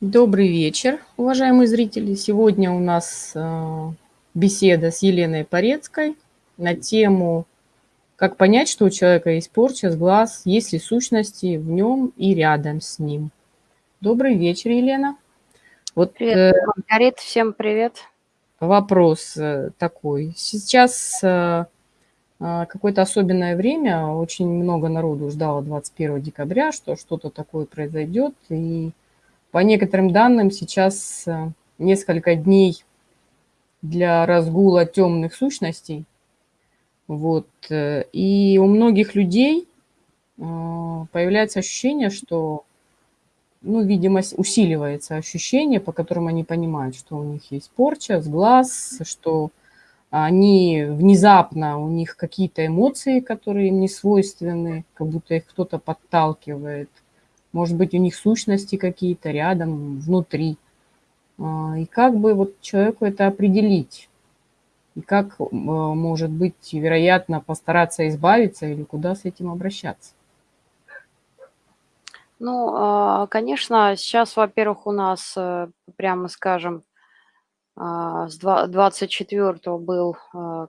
Добрый вечер, уважаемые зрители. Сегодня у нас э, беседа с Еленой Порецкой на тему «Как понять, что у человека есть порча с глаз, есть ли сущности в нем и рядом с ним». Добрый вечер, Елена. Вот, привет, э, Маргарита, всем привет. Вопрос э, такой. Сейчас какое-то особенное время, очень много народу ждало 21 декабря, что что-то такое произойдет, и по некоторым данным, сейчас э, несколько дней для разгула темных сущностей. Вот. Э, и у многих людей э, появляется ощущение, что, ну, видимость усиливается ощущение, по которым они понимают, что у них есть порча с глаз, что они внезапно, у них какие-то эмоции, которые им не свойственны, как будто их кто-то подталкивает – может быть, у них сущности какие-то рядом, внутри. А, и как бы вот человеку это определить? И как, а, может быть, вероятно, постараться избавиться или куда с этим обращаться? Ну, а, конечно, сейчас, во-первых, у нас, э, прямо скажем, с 24 был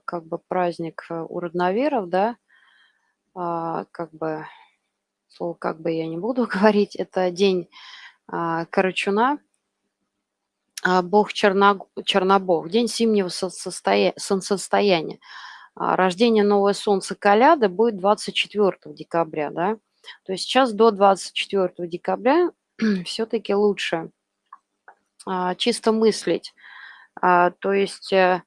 как бы праздник э, у родноверов, да, как бы слово как бы я не буду говорить, это день а, Карачуна, а, бог Черно, Чернобог, день зимнего солнцестоя, солнцестояния. А, рождение новое солнце Каляды будет 24 декабря, да. То есть сейчас до 24 декабря все-таки лучше чисто мыслить. То есть э,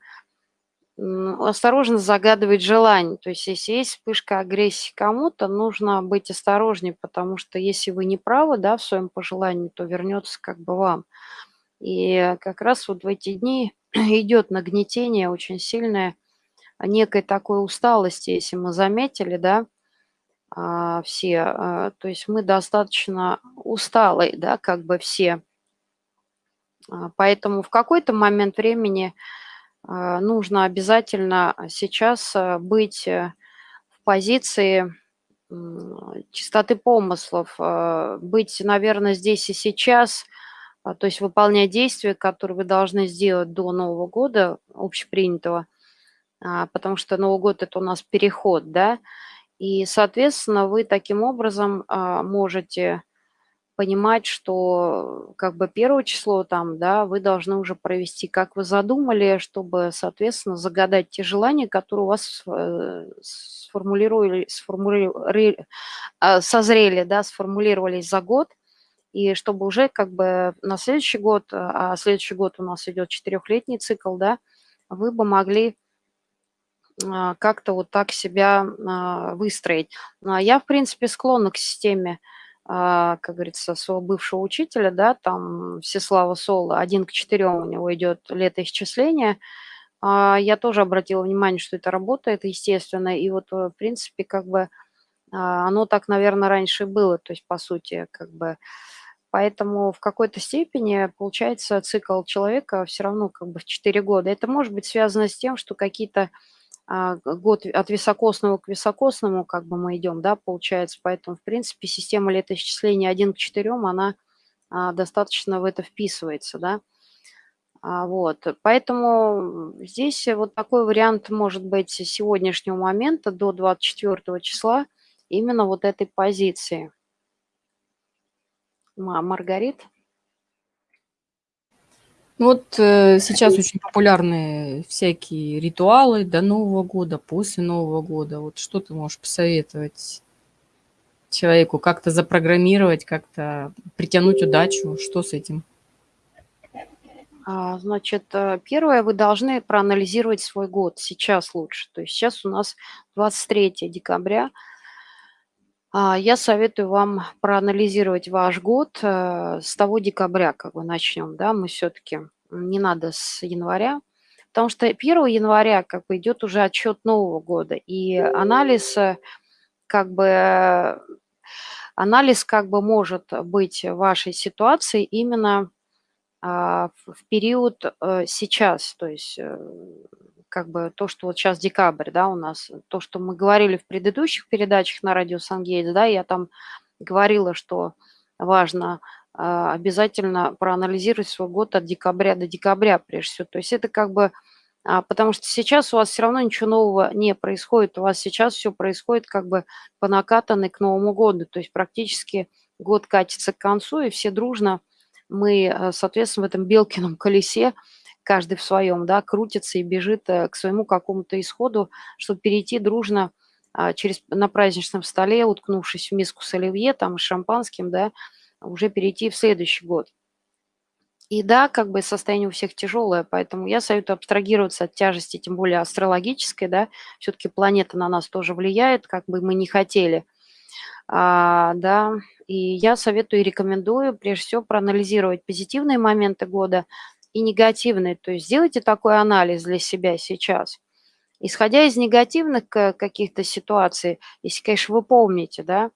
осторожно загадывать желание. То есть если есть вспышка агрессии кому-то, нужно быть осторожнее, потому что если вы не правы да, в своем пожелании, то вернется как бы вам. И как раз вот в эти дни идет нагнетение очень сильное некой такой усталости, если мы заметили, да, а, все, а, то есть мы достаточно усталые, да, как бы все. А, поэтому в какой-то момент времени нужно обязательно сейчас э, быть э, в позиции чистоты помыслов, а, быть, наверное, здесь и сейчас, а, то есть выполнять действия, которые вы должны сделать до Нового года, общепринятого, потому что Новый год – это у нас переход, да, и, соответственно, вы таким образом можете понимать, что как бы первое число там, да, вы должны уже провести, как вы задумали, чтобы, соответственно, загадать те желания, которые у вас э, сформулировали, сформулировали а, созрели, да, сформулировались за год, и чтобы уже как бы на следующий год, а следующий год у нас идет четырехлетний цикл, да, вы бы могли а, как-то вот так себя а, выстроить. Я, в принципе, склонна к системе а, как говорится, своего бывшего учителя, да, там Всеслава Соло, один к четырем у него идет летоисчисление. А, я тоже обратила внимание, что это работает, естественно, и вот, э, в принципе, как бы а, оно так, наверное, раньше было, то есть, по сути, как бы, поэтому в какой-то степени, получается, цикл человека все равно как бы в 4 года. Это может быть связано с тем, что какие-то а, год от високосного к високосному как бы мы идем, да, получается. Поэтому, в принципе, система летоисчисления 1 к 4, она а, достаточно в это вписывается, да. А, вот, поэтому здесь вот такой вариант может быть сегодняшнего момента до 24 числа именно вот этой позиции. Маргарит? Ну вот э, сейчас очень популярны всякие ритуалы до Нового года, после Нового года. Вот что ты можешь посоветовать человеку? Как-то запрограммировать, как-то притянуть удачу? Что с этим? А, значит, э, первое, вы должны проанализировать свой год. Сейчас лучше. То есть сейчас у нас 23 декабря. А, я советую вам проанализировать ваш год э, с того декабря, как бы начнем, да, мы все-таки, не надо с января, потому что 1 января как бы идет уже отчет Нового года, и анализ э, как бы, анализ как бы может быть вашей ситуации именно а, в период э, сейчас, то есть как бы то, что вот сейчас декабрь, да, у нас, то, что мы говорили в предыдущих передачах на радио Сангейтс, да, я там говорила, что важно обязательно проанализировать свой год от декабря до декабря, прежде всего. То есть это как бы, а, потому что сейчас у вас все равно ничего нового не происходит, у вас сейчас все происходит как бы по накатанной к Новому году, то есть практически год катится к концу, и все дружно мы, э, соответственно, в этом Белкином колесе, каждый в своем, да, крутится и бежит э, к своему какому-то исходу, чтобы перейти дружно а, через, на праздничном столе, уткнувшись в миску с оливье, там, с шампанским, да, уже перейти в следующий год. И да, как бы состояние у всех тяжелое, поэтому я советую абстрагироваться от тяжести, тем более астрологической, да, все-таки планета на нас тоже влияет, как бы мы не хотели, а, да, и я советую и рекомендую, прежде всего, проанализировать позитивные моменты года и негативные, то есть сделайте такой анализ для себя сейчас. Исходя из негативных э, каких-то ситуаций, если, конечно, вы помните, да,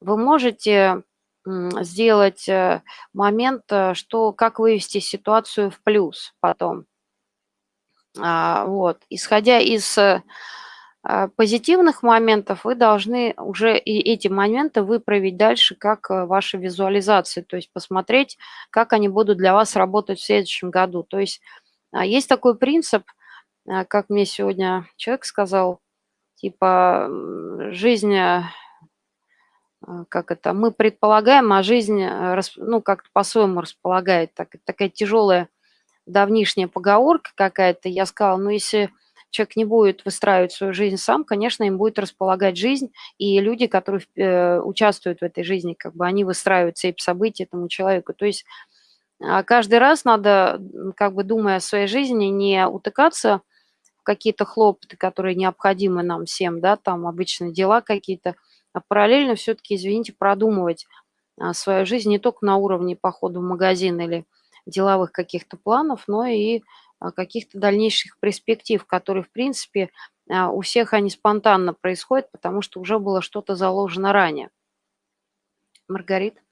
вы можете сделать э, момент, э, что как вывести ситуацию в плюс потом. А, вот. Исходя из а, позитивных моментов, вы должны уже и эти моменты выправить дальше как э, ваши визуализации, то есть посмотреть, как они будут для вас работать в следующем году. То есть а, есть такой принцип, как мне сегодня человек сказал, типа жизнь, как это, мы предполагаем, а жизнь, ну, как-то по-своему располагает. Так, такая тяжелая давнишняя поговорка какая-то. Я сказала, ну, если человек не будет выстраивать свою жизнь сам, конечно, им будет располагать жизнь, и люди, которые э, участвуют в этой жизни, как бы они выстраивают цепь событий этому человеку. То есть а, каждый раз надо, как бы думая о своей жизни, не утыкаться в какие-то хлопоты, которые необходимы нам всем, да, там обычно дела какие-то, а параллельно все-таки, извините, продумывать а, свою жизнь не только на уровне похода в магазин или деловых каких-то планов, но и а, каких-то дальнейших перспектив, которые, в принципе, а, у всех они спонтанно происходят, потому что уже было что-то заложено ранее. Маргарит?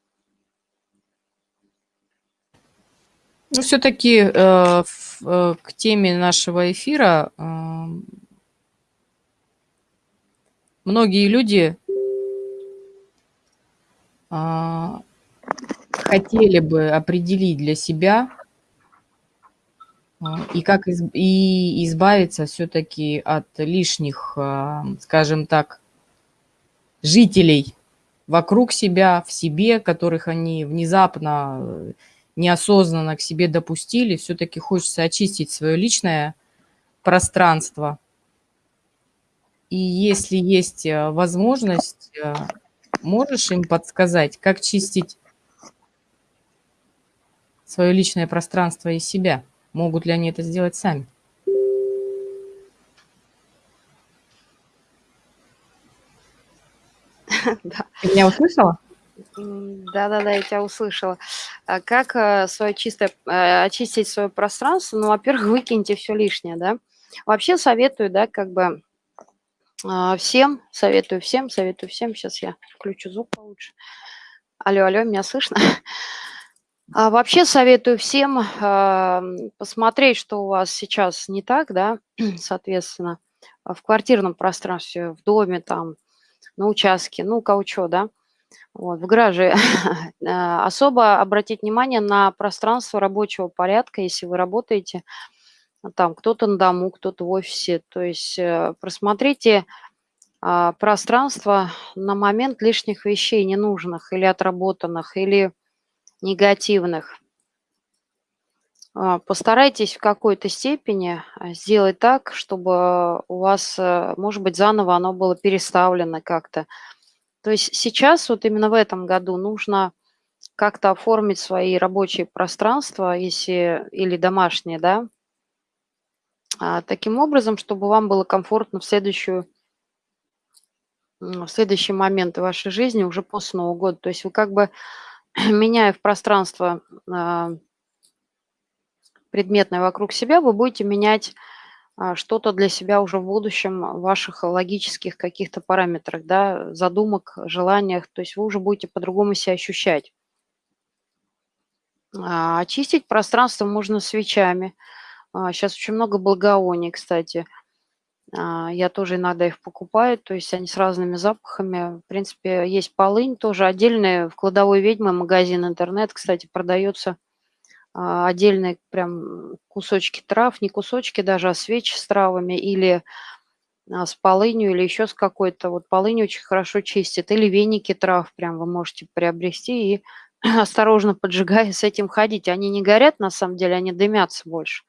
Ну, все-таки э, э, к теме нашего эфира э, многие люди хотели бы определить для себя а, и как из, и избавиться все-таки от лишних, а, скажем так, жителей вокруг себя, в себе, которых они внезапно, неосознанно к себе допустили. Все-таки хочется очистить свое личное пространство. И если есть а, возможность, можешь им подсказать, как чистить свое личное пространство из себя? Могут ли они это сделать сами? Да. Ты меня услышала? Да-да-да, я тебя услышала. А как э, свое чистое, э, очистить свое пространство? Ну, во-первых, выкиньте все лишнее, да. Вообще советую, да, как бы всем, советую всем, советую всем. Сейчас я включу звук получше. Алло, алло, меня слышно? А вообще советую всем а, посмотреть, что у вас сейчас не так, да, соответственно, в квартирном пространстве, в доме, там, на участке, ну, у да, вот, в гараже. А, особо обратить внимание на пространство рабочего порядка, если вы работаете, там, кто-то на дому, кто-то в офисе, то есть э, просмотрите а, пространство на момент лишних вещей ненужных или отработанных, или негативных. А, постарайтесь в какой-то степени а, сделать так, чтобы у вас, э, может быть, заново оно было переставлено как-то. То есть сейчас, вот именно в этом году, нужно как-то оформить свои рабочие пространства, если или домашние, да, а, таким образом, чтобы вам было комфортно в следующую в следующий момент вашей жизни уже после Нового года. То есть вы как бы меняя в пространство а, предметное вокруг себя, вы будете менять а, что-то для себя уже в будущем в ваших логических каких-то параметрах, да, задумок, желаниях, то есть вы уже будете по-другому себя ощущать. А, очистить пространство можно свечами. Сейчас очень много благовоний, кстати. А, я тоже иногда их покупаю, то есть они с разными запахами. В принципе, есть полынь тоже отдельная. В кладовой ведьмы магазин интернет, кстати, продается а, отдельные прям кусочки трав, не кусочки даже, а свечи с травами или а, с полынью или еще с какой-то. Вот полынь очень хорошо чистит. Или веники трав прям вы можете приобрести и осторожно поджигая с этим ходить. Они не горят, на самом деле, они дымятся больше.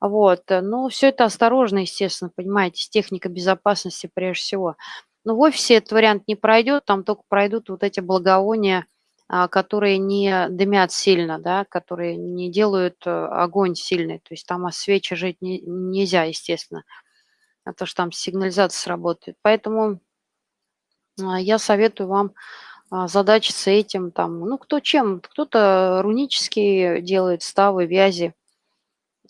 Вот, э, но все это осторожно, естественно, понимаете, с техникой безопасности прежде всего. Но в офисе этот вариант не пройдет, там только пройдут вот эти благовония, а, которые не дымят сильно, да, которые не делают э, огонь сильный. То есть там о свечи жить не, нельзя, естественно, а то, что там сигнализация сработает. Поэтому а, я советую вам а, задачиться этим, там, ну, кто чем, кто-то рунические делает ставы, вязи,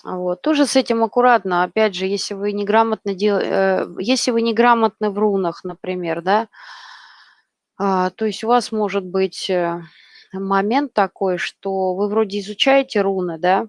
вот. Тоже с этим аккуратно. Опять же, если вы неграмотно дел... Э, если вы неграмотны в рунах, например, да, а, то есть у вас может быть э, момент такой, что вы вроде изучаете руны, да,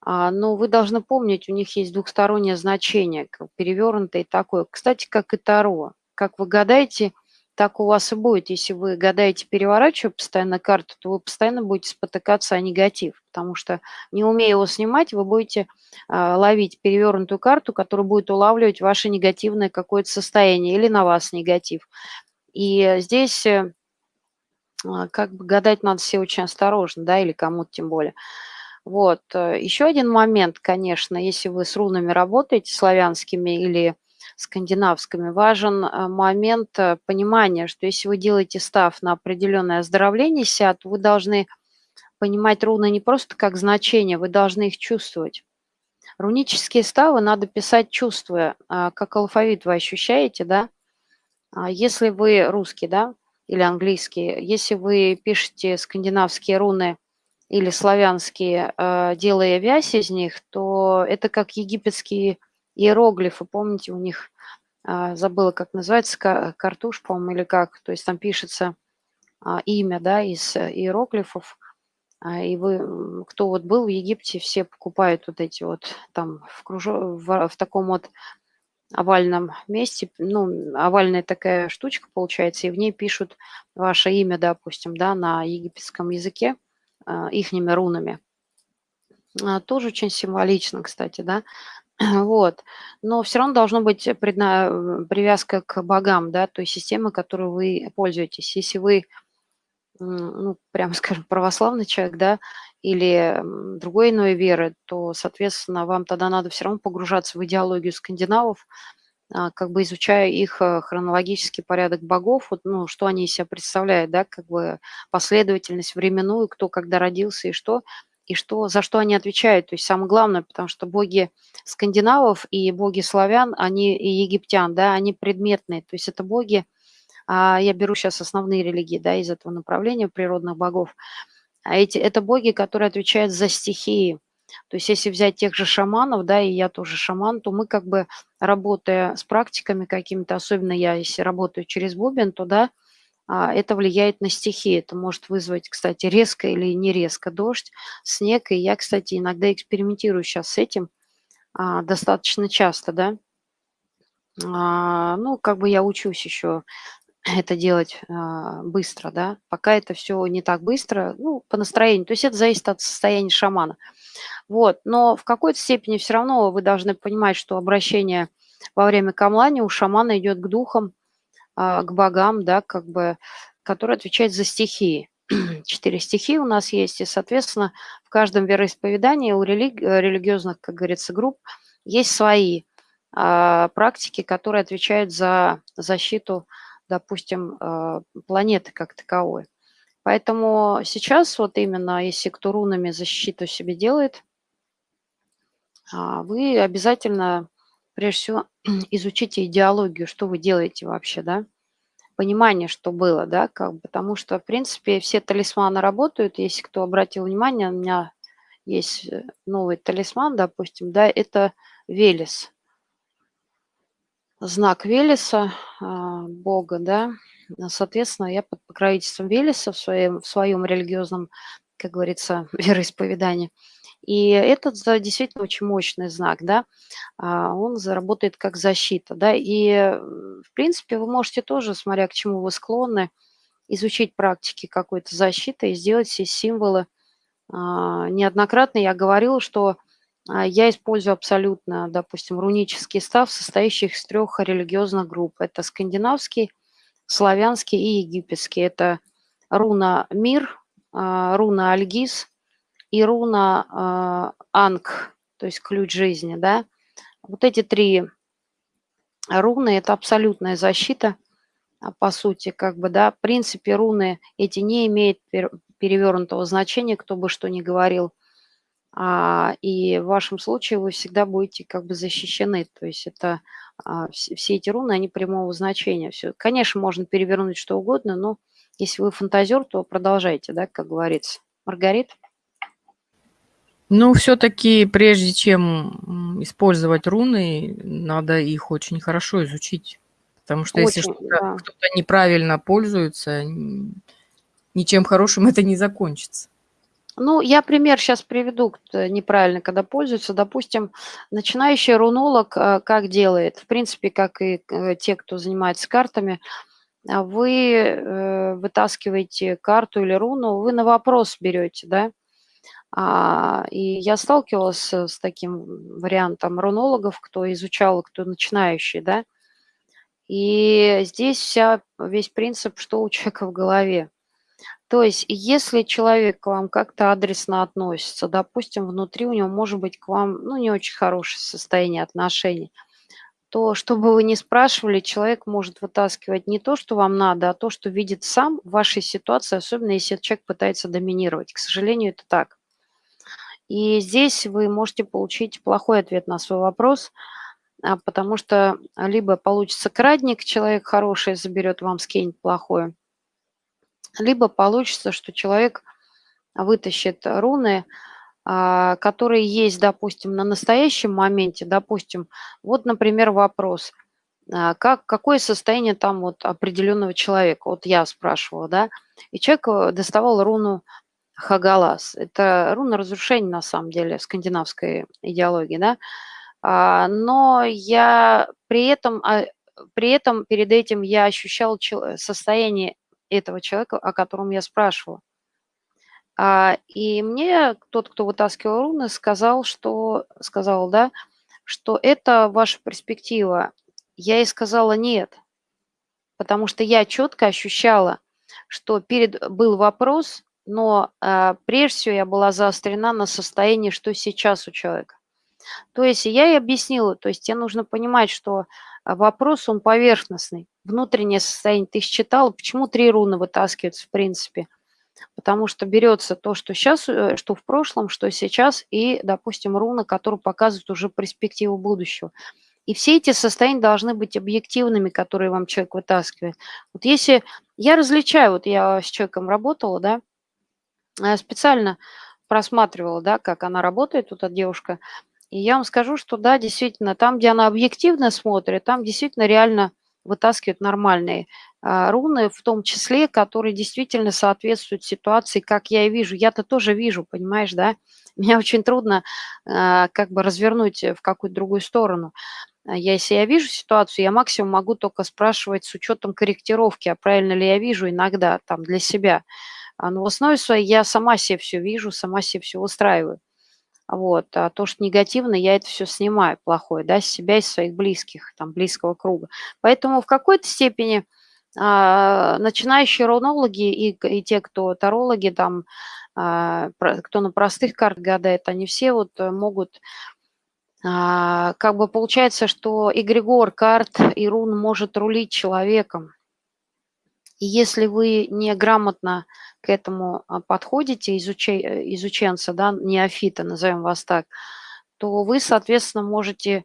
а, но вы должны помнить, у них есть двухстороннее значение, перевернутое такое. Кстати, как и Таро. Как вы гадаете, так у вас и будет. Если вы гадаете, переворачивая постоянно карту, то вы постоянно будете спотыкаться о негатив, потому что, не умея его снимать, вы будете э, ловить перевернутую карту, которая будет улавливать ваше негативное какое-то состояние или на вас негатив. И здесь э, как бы гадать надо все очень осторожно, да, или кому-то тем более. Вот. Э, Еще один момент, конечно, если вы с рунами работаете, славянскими или скандинавскими, важен э, момент э, понимания, что если вы делаете став на определенное оздоровление себя, то вы должны понимать руны не просто как значение, вы должны их чувствовать. Рунические ставы надо писать чувствуя, а, как алфавит вы ощущаете, да? А если вы русский, да, или английский, если вы пишете скандинавские руны или славянские, э, делая вязь из них, то это как египетские иероглифы, помните, у них, а, забыла, как называется, картуш, по-моему, или как, то есть там пишется а, имя, да, из э, иероглифов, а, и вы, кто вот был в Египте, все покупают вот эти вот там в, кружо, в, в таком вот овальном месте, ну, овальная такая штучка получается, и в ней пишут ваше имя, допустим, да, на египетском языке, ихними рунами. Тоже очень символично, кстати, да. Вот. Но все равно должно быть предна... привязка к богам, да, той системы, которой вы пользуетесь. Если вы, ну, прямо скажем, православный человек, да, или другой иной веры, то, соответственно, вам тогда надо все равно погружаться в идеологию скандинавов, а, как бы изучая их э, хронологический порядок богов, вот, ну, что они из себя представляют, да, как бы последовательность временную, кто когда родился и что – и что, за что они отвечают. То есть самое главное, потому что боги скандинавов и боги славян, они и египтян, да, они предметные. То есть это боги, а я беру сейчас основные религии, да, из этого направления природных богов. А эти, это боги, которые отвечают за стихии. То есть если взять тех же шаманов, да, и я тоже шаман, то мы как бы, работая с практиками какими-то, особенно я, если работаю через бубен, то, да, это влияет на стихии. Это может вызвать, кстати, резко или не резко дождь, снег. И я, кстати, иногда экспериментирую сейчас с этим а, достаточно часто, да. А, ну, как бы я учусь еще это делать быстро, да. Пока это все не так быстро, ну, по настроению. То есть это зависит от состояния шамана. Вот, но в какой-то степени все равно вы должны понимать, что обращение во время камлани у шамана идет к духам, а, к богам, да, как бы, который отвечает за стихии. Четыре стихии у нас есть, и, соответственно, в каждом вероисповедании у религи религиозных, как говорится, групп есть свои а, практики, которые отвечают за защиту, допустим, а, планеты как таковой. Поэтому сейчас вот именно, если кто рунами защиту себе делает, а, вы обязательно прежде всего изучите идеологию, что вы делаете вообще, да, понимание, что было, да, как бы, потому что, в принципе, все талисманы работают, если кто обратил внимание, у меня есть э, новый талисман, допустим, да, это Велес, знак Велеса, а, Бога, да, соответственно, я под покровительством Велеса в своем, в своем религиозном, как говорится, вероисповедании. И этот действительно очень мощный знак, да, а, он заработает как защита, да, и, в принципе, вы можете тоже, смотря к чему вы склонны, изучить практики какой-то защиты и сделать все символы. А, неоднократно я говорила, что а, я использую абсолютно, допустим, рунический став, состоящий из трех религиозных групп. Это скандинавский, славянский и египетский. Это руна Мир, руна Альгиз и руна Анг, то есть ключ жизни. Да? Вот эти три руны – это абсолютная защита, по сути, как бы, да, в принципе, руны эти не имеют перевернутого значения, кто бы что ни говорил – а, и в вашем случае вы всегда будете как бы защищены. То есть это а, все, все эти руны, они прямого значения. Все. Конечно, можно перевернуть что угодно, но если вы фантазер, то продолжайте, да, как говорится. Маргарит? Ну, все-таки прежде чем использовать руны, надо их очень хорошо изучить. Потому что очень, если кто-то, да. кто неправильно пользуется, ничем хорошим это не закончится. Ну, я пример сейчас приведу неправильно, когда пользуются. Допустим, начинающий рунолог э, как делает? В принципе, как и э, те, кто занимается картами, а вы э, вытаскиваете карту или руну, вы на вопрос берете, да? А, и я сталкивалась с таким вариантом рунологов, кто изучал, кто начинающий, да? И здесь вся, весь принцип, что у человека в голове. То есть, если человек к вам как-то адресно относится, допустим, внутри у него может быть к вам, ну, не очень хорошее состояние отношений, то, чтобы вы не спрашивали, человек может вытаскивать не то, что вам надо, а то, что видит сам в вашей ситуации, особенно если человек пытается доминировать. К сожалению, это так. И здесь вы можете получить плохой ответ на свой вопрос, а, потому что либо получится крадник, человек хороший заберет вам, скинет плохое, либо получится, что человек вытащит руны, а, которые есть, допустим, на настоящем моменте, допустим, вот, например, вопрос, а, как, какое состояние там вот определенного человека, вот я спрашивала, да, и человек э, доставал руну Хагалас, это руна разрушения, на самом деле, скандинавской идеологии, да, а, но я при этом, при этом перед этим я ощущал состояние этого человека, о котором я спрашивала. А, и мне тот, кто вытаскивал руны, сказал, что, сказал, да, что это ваша перспектива. Я ей сказала нет, потому что я четко ощущала, что перед был вопрос, но а, прежде всего я была заострена на состоянии, что сейчас у человека. То есть я ей объяснила, то есть тебе нужно понимать, что а, вопрос, он поверхностный. Внутреннее состояние ты считала, почему три руны вытаскиваются в принципе? Потому что берется то, что сейчас, э, что в прошлом, что сейчас, и, допустим, руны, которые показывают уже перспективу будущего. И все эти состояния должны быть объективными, которые вам человек вытаскивает. Вот если я различаю, вот я с человеком работала, да, специально просматривала, да, как она работает, вот эта девушка, и я вам скажу, что да, действительно, там, где она объективно смотрит, там действительно реально вытаскивают нормальные а, руны, в том числе, которые действительно соответствуют ситуации, как я и вижу. Я-то тоже вижу, понимаешь, да? Меня очень трудно а, как бы развернуть в какую-то другую сторону. Я, если я вижу ситуацию, я максимум могу только спрашивать с учетом корректировки, а правильно ли я вижу иногда там для себя. Но в основе своей я сама себе все вижу, сама себе все устраиваю. Вот. А то, что негативно, я это все снимаю плохое, да, с себя и своих близких, там, близкого круга. Поэтому в какой-то степени а, начинающие рунологи и, и те, кто тарологи, там, а, кто на простых картах гадает, они все вот могут а, как бы получается, что эгрегор карт и рун может рулить человеком. И если вы неграмотно к этому а, подходите, изучай, э, изученца, да, неофита, назовем вас так, то вы, соответственно, можете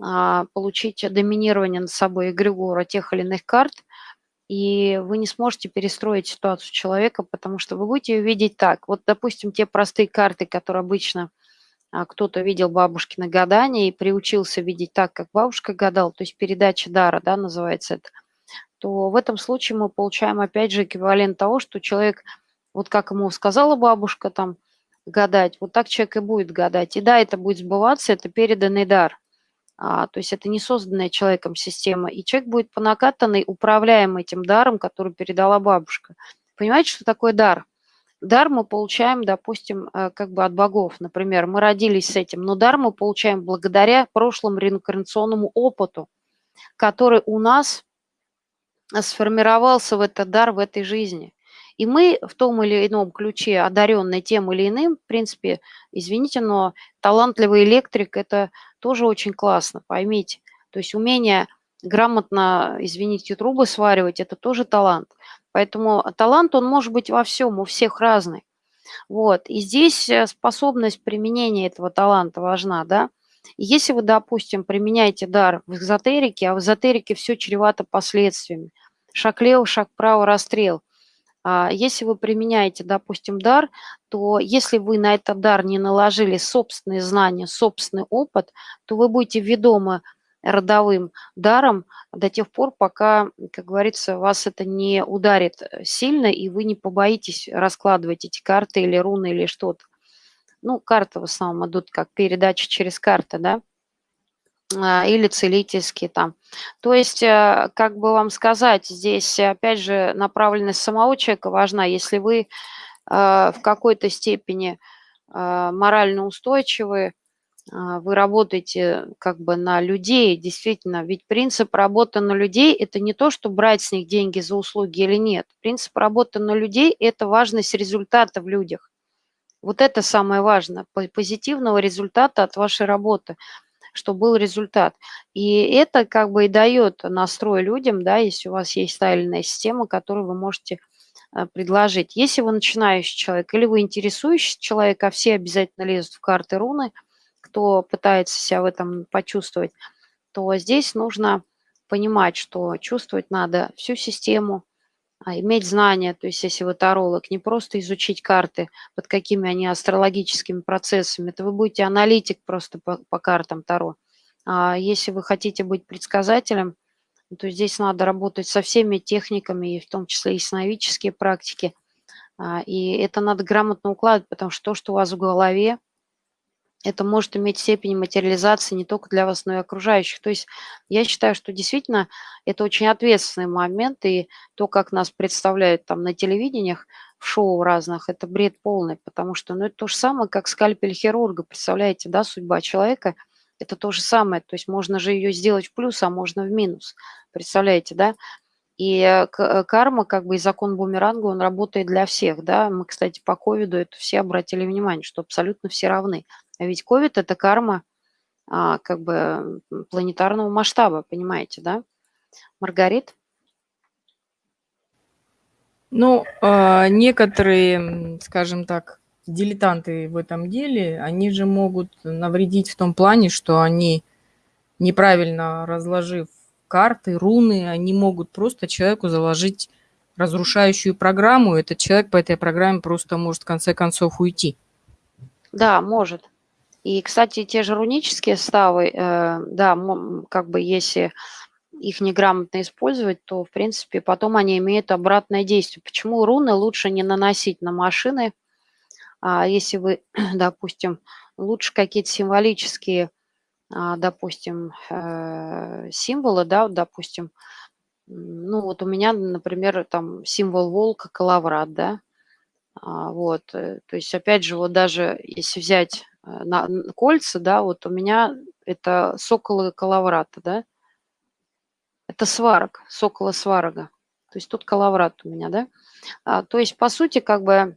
а, получить доминирование над собой эгрегора тех или иных карт, и вы не сможете перестроить ситуацию человека, потому что вы будете видеть так. Вот, допустим, те простые карты, которые обычно а, кто-то видел бабушкины гадания и приучился видеть так, как бабушка гадала, то есть передача дара, да, называется это – то в этом случае мы получаем опять же эквивалент того, что человек, вот как ему сказала бабушка, там, гадать, вот так человек и будет гадать. И да, это будет сбываться, это переданный дар. А, то есть это не созданная человеком система. И человек будет по накатанной управляем этим даром, который передала бабушка. Понимаете, что такое дар? Дар мы получаем, допустим, э, как бы от богов. Например, мы родились с этим, но дар мы получаем благодаря прошлому реинкарнационному опыту, который у нас сформировался в этот дар в этой жизни. И мы в том или ином ключе, одаренные тем или иным, в принципе, извините, но талантливый электрик – это тоже очень классно, поймите. То есть умение грамотно, извините, трубы сваривать – это тоже талант. Поэтому талант, он может быть во всем, у всех разный. Вот. И здесь э, способность применения этого таланта важна, да. если вы, допустим, применяете дар в эзотерике, а в эзотерике все чревато последствиями, шаг лево, шаг право, расстрел – а, если вы применяете, допустим, дар, то если вы на этот дар не наложили собственные знания, собственный опыт, то вы будете ведомы родовым даром до тех пор, пока, как говорится, вас это не ударит э, сильно, и вы не побоитесь раскладывать эти карты или руны или что-то. Ну, карты в основном идут как передача через карты, да. А, или целительские там. То есть, э, как бы вам сказать, здесь, опять же, направленность самого человека важна. Если вы э, в какой-то степени э, морально устойчивы, вы работаете как бы на людей, действительно, ведь принцип работы на людей – это не то, что брать с них деньги за услуги или нет. Принцип работы на людей – это важность результата в людях. Вот это самое важное, позитивного результата от вашей работы – что был результат. И это как бы и дает настрой людям, да, если у вас есть стайльная система, которую вы можете э, предложить. Если вы начинающий человек или вы интересующий человек, а все обязательно лезут в карты руны, кто пытается себя в этом почувствовать, то здесь нужно понимать, что чувствовать надо всю систему, а иметь знания, то есть если вы таролог, не просто изучить карты, под какими они астрологическими процессами, это вы будете аналитик просто по, по картам Таро. А если вы хотите быть предсказателем, то здесь надо работать со всеми техниками, и в том числе и сновидческие практики. А, и это надо грамотно укладывать, потому что то, что у вас в голове, это может иметь степень материализации не только для вас, но и окружающих. То есть я считаю, что действительно это очень ответственный момент, и то, как нас представляют там на телевидениях, в шоу разных, это бред полный, потому что ну, это то же самое, как скальпель хирурга, представляете, да, судьба человека – это то же самое, то есть можно же ее сделать в плюс, а можно в минус, представляете, да? И э, э, карма, как бы и закон бумеранга, он работает для всех, да. Мы, кстати, по ковиду это все обратили внимание, что абсолютно все равны. А ведь ковид – это карма а, как бы планетарного масштаба, понимаете, да? Маргарит? Ну, а, некоторые, скажем так, дилетанты в этом деле, они же могут навредить в том плане, что они, неправильно разложив карты, руны, они могут просто человеку заложить разрушающую программу, этот человек по этой программе просто может в конце концов уйти. Да, может. И, кстати, те же рунические ставы, э, да, как бы если их неграмотно использовать, то, в принципе, потом они имеют обратное действие. Почему руны лучше не наносить на машины, а если вы, допустим, лучше какие-то символические, а, допустим, э, символы, да, допустим, ну вот у меня, например, там символ волка, калаврат, да, а, вот, э, то есть, опять же, вот даже если взять Э, на, кольца, да, вот у меня это соколы калаврата, да, это сварок, сокола сварога, то есть тут калаврат у меня, да, а, то есть, по сути, как бы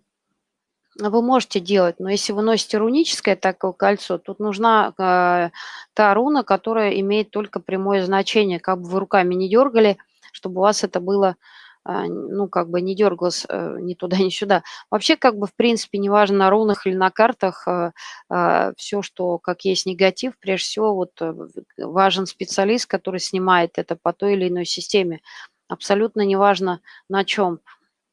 вы можете делать, но если вы носите руническое такое кольцо, тут нужна э, та руна, которая имеет только прямое значение, как бы вы руками не дергали, чтобы у вас это было ну, как бы не дергалась э, ни туда, ни сюда. Вообще, как бы, в принципе, неважно на рунах или на картах, а, а, все, что как есть негатив, прежде всего, вот э, важен специалист, который снимает это по той или иной системе. Абсолютно неважно на чем.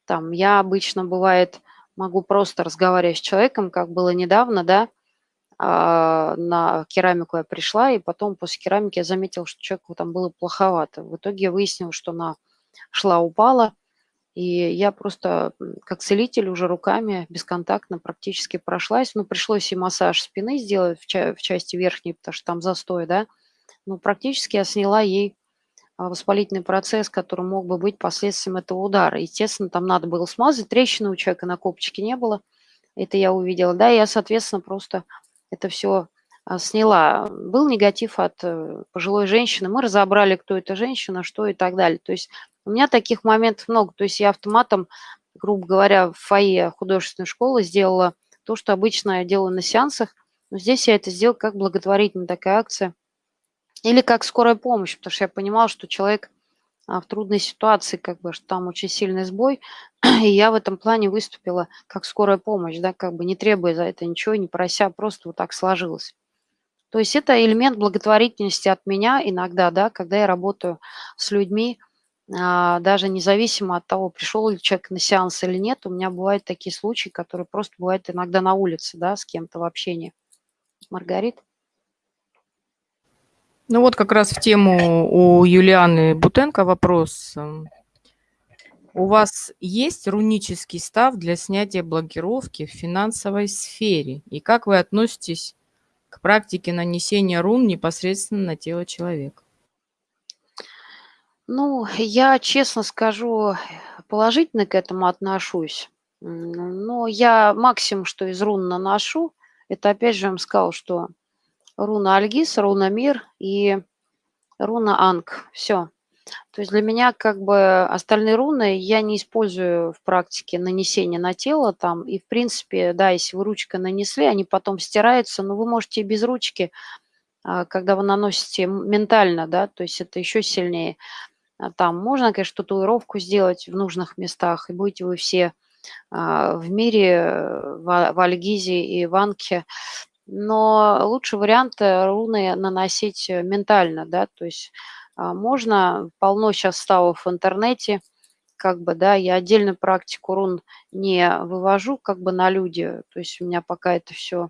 Там я обычно, бывает, могу просто разговаривать с человеком, как было недавно, да, на керамику я пришла, и потом после керамики я заметила, что человеку там было плоховато. В итоге я выяснила, что на шла, упала, И я просто, как целитель, уже руками бесконтактно практически прошлась. Ну, пришлось и массаж спины сделать в ча в части верхней, потому что там застой, да. Но практически я сняла ей, а, воспалительный процесс, который мог бы быть последствием этого удара. Естественно, там надо было смазать, трещины у человека на копчике не было. Это я увидела, да. Я, соответственно, просто это всё, а, сняла. Был негатив от, э, пожилой женщины. Мы разобрали, кто эта женщина, что и так далее. То есть у меня таких моментов много. То есть я автоматом, грубо говоря, в фойе художественной школы сделала то, что обычно я делаю на сеансах. Но здесь я это сделала как благотворительная такая акция. Или как скорая помощь, потому что я понимала, что человек, а, в трудной ситуации, как бы, что там очень сильный сбой. И я в этом плане выступила как скорая помощь, да, как бы не требуя за это ничего, не прося, просто вот так сложилось. То есть это элемент благотворительности от меня иногда, да, когда я работаю с людьми, даже независимо от того, пришел ли человек на сеанс или нет. У меня бывают такие случаи, которые просто бывают иногда на улице, да, с кем-то в общении. Маргарита? Ну вот как раз в тему у Юлианы Бутенко вопрос. У вас есть рунический став для снятия блокировки в финансовой сфере? И как вы относитесь к практике нанесения рун непосредственно на тело человека? Ну, я, честно скажу, положительно к этому отношусь. Но я максимум, что из рун наношу, это опять же я вам сказала, что руна Альгиз, руна Мир и руна Анг. Всё. То есть для меня как бы остальные руны я не использую в практике нанесения на тело там. И в принципе, да, если вы ручкой нанесли, они потом стираются, но вы можете и без ручки, а, когда вы наносите ментально, да, то есть это еще сильнее. А, там можно, конечно, татуировку сделать в нужных местах, и будете вы все, а, в мире, в Альгизе и в Анке. Но лучший вариант, э, руны наносить, э, ментально, да. То есть, а, можно, полно щас ставов в интернете, как бы, да. Я отдельную практику рун не вывожу как бы на люди. То есть у меня пока это всё а,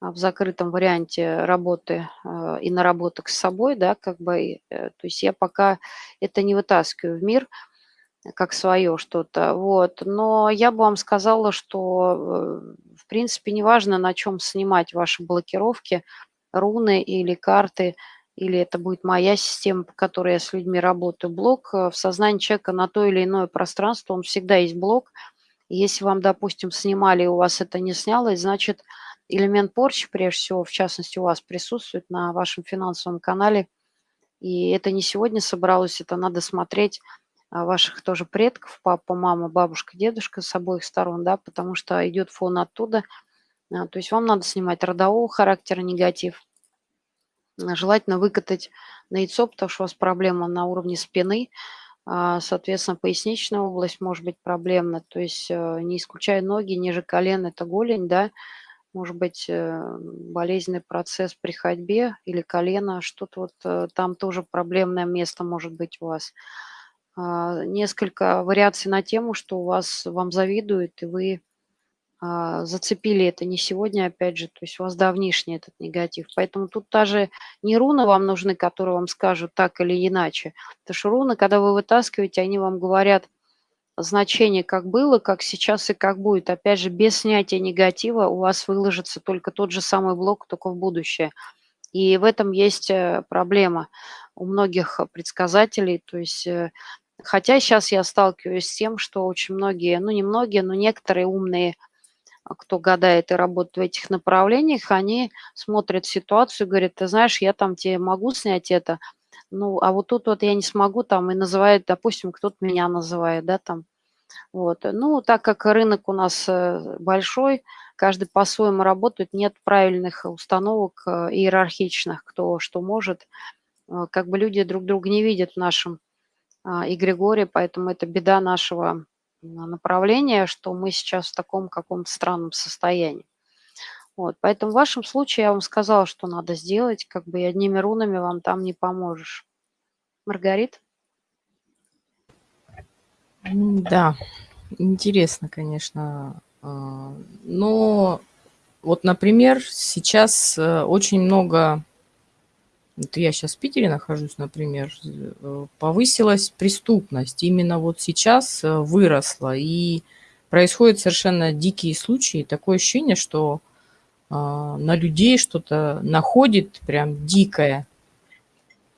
в закрытом варианте работы, а, и наработок с собой, да, как бы, э, то есть я пока это не вытаскиваю в мир как свое что-то, вот. Но я бы вам сказала, что, э, в принципе, неважно, на чём снимать ваши блокировки, руны или карты, или это будет моя система, по которой я с людьми работаю. Блок, э, в сознании человека на то или иное пространство, он всегда есть блок. Если вам, допустим, снимали, и у вас это не снялось, значит, элемент порчи, прежде всего, в частности, у вас присутствует на вашем финансовом канале. И это не сегодня собралось, это надо смотреть, а, ваших тоже предков: папа, мама, бабушка, дедушка с обоих сторон, да, потому что идет фон оттуда. А, то есть вам надо снимать родового характера негатив. А, желательно выкатать на яйцо, потому что у вас проблема на уровне спины. Соответственно, поясничная область может быть проблемна. То есть, э, не исключая ноги ниже колен- это голень, да. Может быть, э, болезненный процесс при ходьбе или колено, что-то вот, э, там тоже проблемное место может быть у вас. Несколько вариаций на тему, что у вас вам завидуют, и вы, зацепили это не сегодня, опять же, то есть у вас давнишний этот негатив. Поэтому тут даже не руны вам нужны, которые вам скажут так или иначе. Потому что руны, когда вы вытаскиваете, они вам говорят значение, как было, как сейчас и как будет. Опять же, без снятия негатива у вас выложится только тот же самый блок, только в будущее. И в этом есть, э, проблема у многих предсказателей. То есть, э, хотя щас я сталкиваюсь с тем, что очень многие, ну, не многие, но некоторые умные, а, кто гадает и работает в этих направлениях, они смотрят ситуацию говорят: "Ты знаешь, я там те могу снять это, ну, а вот тут вот я не смогу", там, и называют, допустим, кто-то меня называет, да, там. Вот. Ну, так как рынок у нас, э, большой, каждый по-своему работает, нет правильных установок, э, иерархичных, кто что может. Э, как бы люди друг друга не видят в нашем, а, эгрегоре, поэтому это беда нашего направления, что мы сейчас в таком каком-то странном состоянии. Вот. Поэтому в вашем случае я вам сказала, что надо сделать, как бы, и одними рунами вам там не поможешь. Маргарита? М-да, интересно, конечно. А, но вот, например, сейчас, э, очень много Вот я сейчас в Питере нахожусь, например, э, повысилась преступность. Именно вот сейчас э, выросла. И происходят совершенно дикие случаи. Такое ощущение, что на людей что-то находит прям дикое.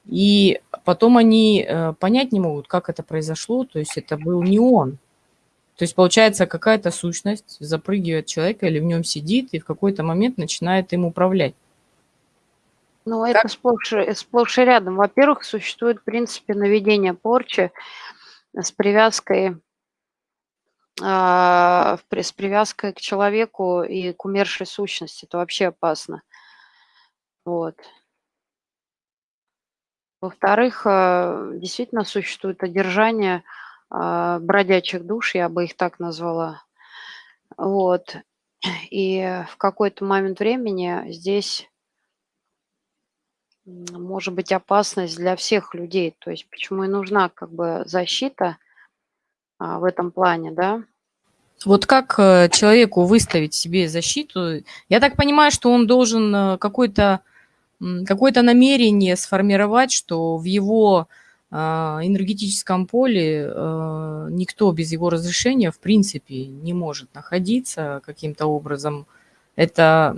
И потом они э, понять не могут, как это произошло. То есть это был не он. То есть получается какая-то сущность запрыгивает человека или в нем сидит и в какой-то момент начинает им управлять. Ну, это сплошь, э, сплошь и рядом. Во-первых, существует в принципе наведение порчи с привязкой а, с привязкой к человеку и к умершей сущности. Это вообще опасно. Вот. Во-вторых, а, действительно существует одержание а, бродячих душ, я бы их так назвала. Вот. И в какой-то момент времени здесь может быть опасность для всех людей. То есть почему и нужна как бы защита а, в этом плане, да? Вот как э, человеку выставить себе защиту? Я так понимаю, что он должен э, какое-то какое-то намерение сформировать, что в его а, энергетическом поле э, никто без его разрешения в принципе не может находиться каким-то образом. Это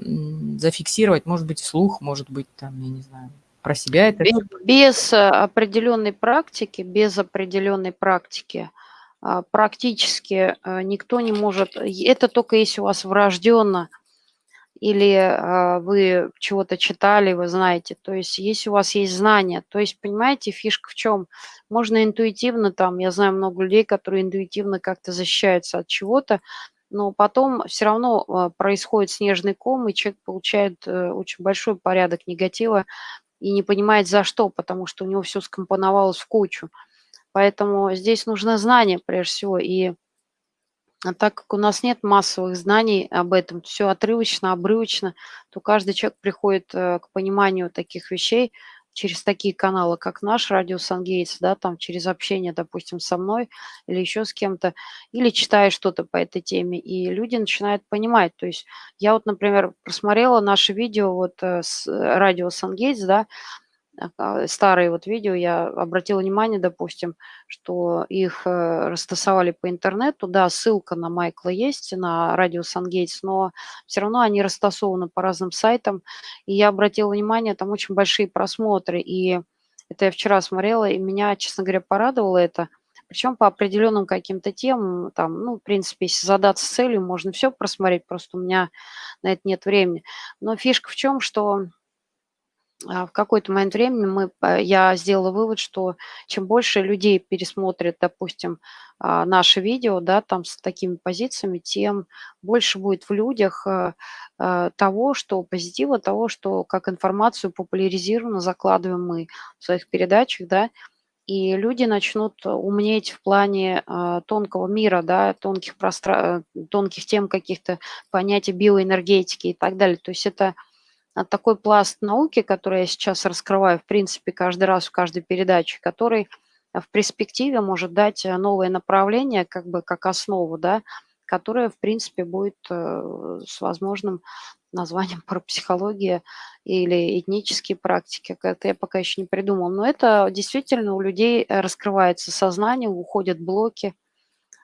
зафиксировать, может быть, вслух, может быть, там, я не знаю, про себя это без, без определенной практики, без определенной практики а, практически а, никто не может. Это только если у вас врожденно или а, вы чего-то читали, вы знаете. То есть если у вас есть знания, то есть понимаете, фишка в чем? Можно интуитивно там, я знаю много людей, которые интуитивно как-то защищаются от чего-то, но потом все равно происходит снежный ком, и человек получает э, очень большой порядок негатива и не понимает за что, потому что у него все скомпоновалось в кучу. Поэтому здесь нужно знание прежде всего. И а так как у нас нет массовых знаний об этом, все отрывочно, обрывочно, то каждый человек приходит э, к пониманию таких вещей через такие каналы, как наш радио Сангейтс, да, там через общение, допустим, со мной или еще с кем-то, или читая что-то по этой теме, и люди начинают понимать. То есть я вот, например, просмотрела наше видео вот э, с э, радио Сангейтс, да, старые вот видео, я обратила внимание, допустим, что их э, растасовали по интернету. Да, ссылка на Майкла есть, на радио Сангейтс, но все равно они растасованы по разным сайтам. И я обратила внимание, там очень большие просмотры. И это я вчера смотрела, и меня, честно говоря, порадовало это. Причем по определенным каким-то темам, там, ну, в принципе, если задаться целью, можно все просмотреть, просто у меня на это нет времени. Но фишка в чем, что а, в какой-то момент времени мы, э, я сделала вывод, что чем больше людей пересмотрят, допустим, а, наше видео, да, там с такими позициями, тем больше будет в людях того, что позитива, того, что как информацию популяризированно закладываем мы в своих передачах, да, и люди начнут умнеть в плане тонкого мира, да, тонких, простра... тонких тем каких-то понятий биоэнергетики и так далее. То есть это такой пласт науки, который я сейчас раскрываю, в принципе, каждый раз в каждой передаче, который в перспективе может дать э, новое направление, как бы как основу, да, которое, в принципе, будет э, с возможным названием парапсихология или этнические практики. Это я пока еще не придумал. Но это действительно у людей раскрывается сознание, уходят блоки,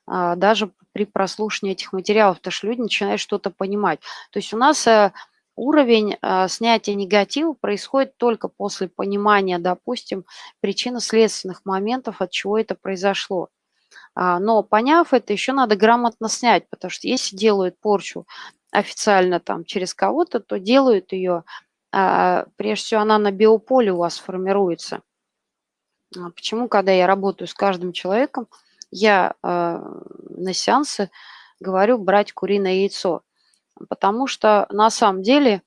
а, даже при прослушивании этих материалов, потому что люди начинают что-то понимать. То есть у нас э, уровень э, снятия негатива происходит только после понимания, допустим, причинно-следственных моментов, от чего это произошло. А, но поняв это, еще надо грамотно снять, потому что если делают порчу официально там через кого-то, то делают ее, а, прежде всего она на биополе у вас формируется. А почему, когда я работаю с каждым человеком, я на сеансы говорю брать куриное яйцо – потому что на самом деле,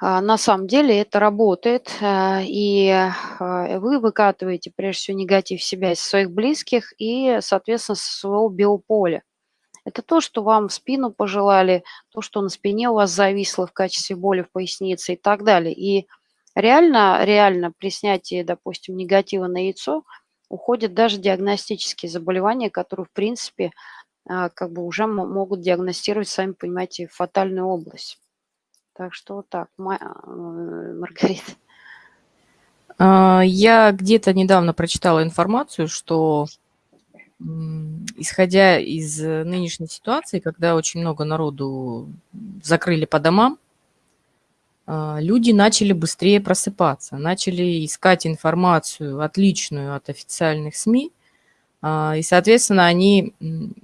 а, на самом деле это работает, э, и э, вы выкатываете прежде всего негатив себя из своих близких и, соответственно, со своего биополя. Это то, что вам в спину пожелали, то, что на спине у вас зависло в качестве боли в пояснице и так далее. И реально, реально при снятии, допустим, негатива на яйцо уходят даже диагностические заболевания, которые, в принципе, как бы уже могут диагностировать, сами понимаете, фатальную область. Так что так, а, Маргарита. А, я где-то недавно прочитала информацию, что исходя из нынешней ситуации, когда очень много народу закрыли по домам, а, люди начали быстрее просыпаться, начали искать информацию отличную от официальных СМИ, а, и, соответственно, они,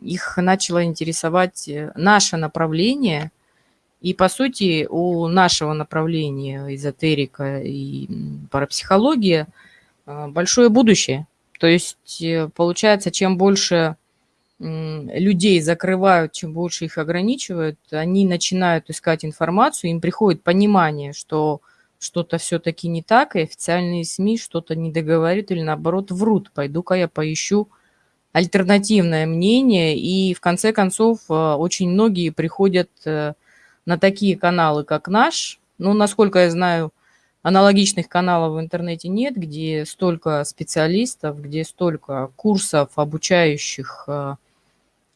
их начало интересовать э, наше направление, и, по сути, у нашего направления эзотерика и парапсихология а, большое будущее. То есть, э, получается, чем больше людей закрывают, чем больше их ограничивают, они начинают искать информацию, им приходит понимание, что что-то все-таки не так, и официальные СМИ что-то не договорят или наоборот врут. Пойду-ка я поищу альтернативное мнение, и в конце концов э, очень многие приходят э, на такие каналы, как наш. Ну, насколько я знаю, аналогичных каналов в интернете нет, где столько специалистов, где столько курсов, обучающих э,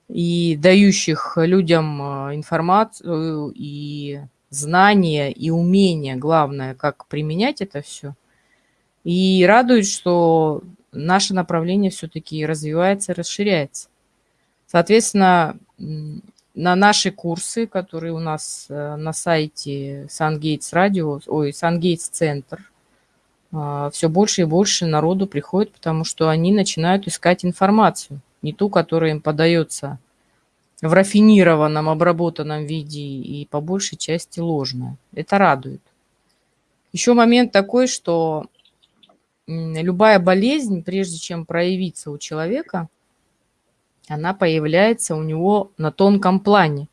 и дающих людям информацию и знания, и умения, главное, как применять это все. И радует, что наше направление все-таки развивается, расширяется. Соответственно, на наши курсы, которые у нас э, на сайте SunGates Radio, ой, SunGates Центр, э, все больше и больше народу приходит, потому что они начинают искать информацию, не ту, которая им подается в рафинированном, обработанном виде и по большей части ложная. Это радует. Еще момент такой, что любая болезнь, прежде чем проявиться у человека – она появляется у него на тонком плане.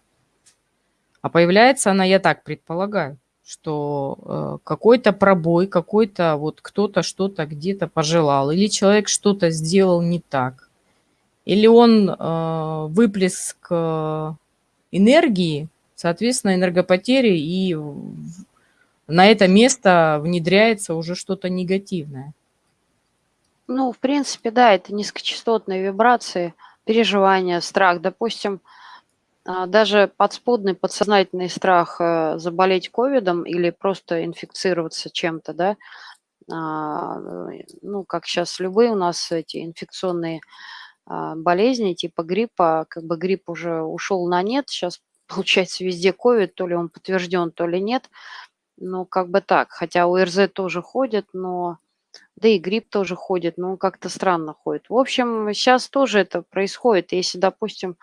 А появляется она, я так предполагаю, что э, какой-то пробой, какой-то вот кто-то что-то где-то пожелал, или человек что-то сделал не так, или он э, выплеск э, энергии, соответственно, энергопотери, и на это место внедряется уже что-то негативное. Ну, в принципе, да, это низкочастотные вибрации – переживания, страх. Допустим, а, даже подспудный, подсознательный страх э, заболеть ковидом или просто инфицироваться чем-то, да, а, ну, как сейчас любые у нас эти инфекционные а, болезни типа гриппа, как бы грипп уже ушел на нет, сейчас получается везде ковид, то ли он подтвержден, то ли нет, ну, как бы так, хотя УРЗ тоже ходит, но да и грипп тоже ходит, но как-то странно ходит. В общем, сейчас тоже это происходит. Если, допустим,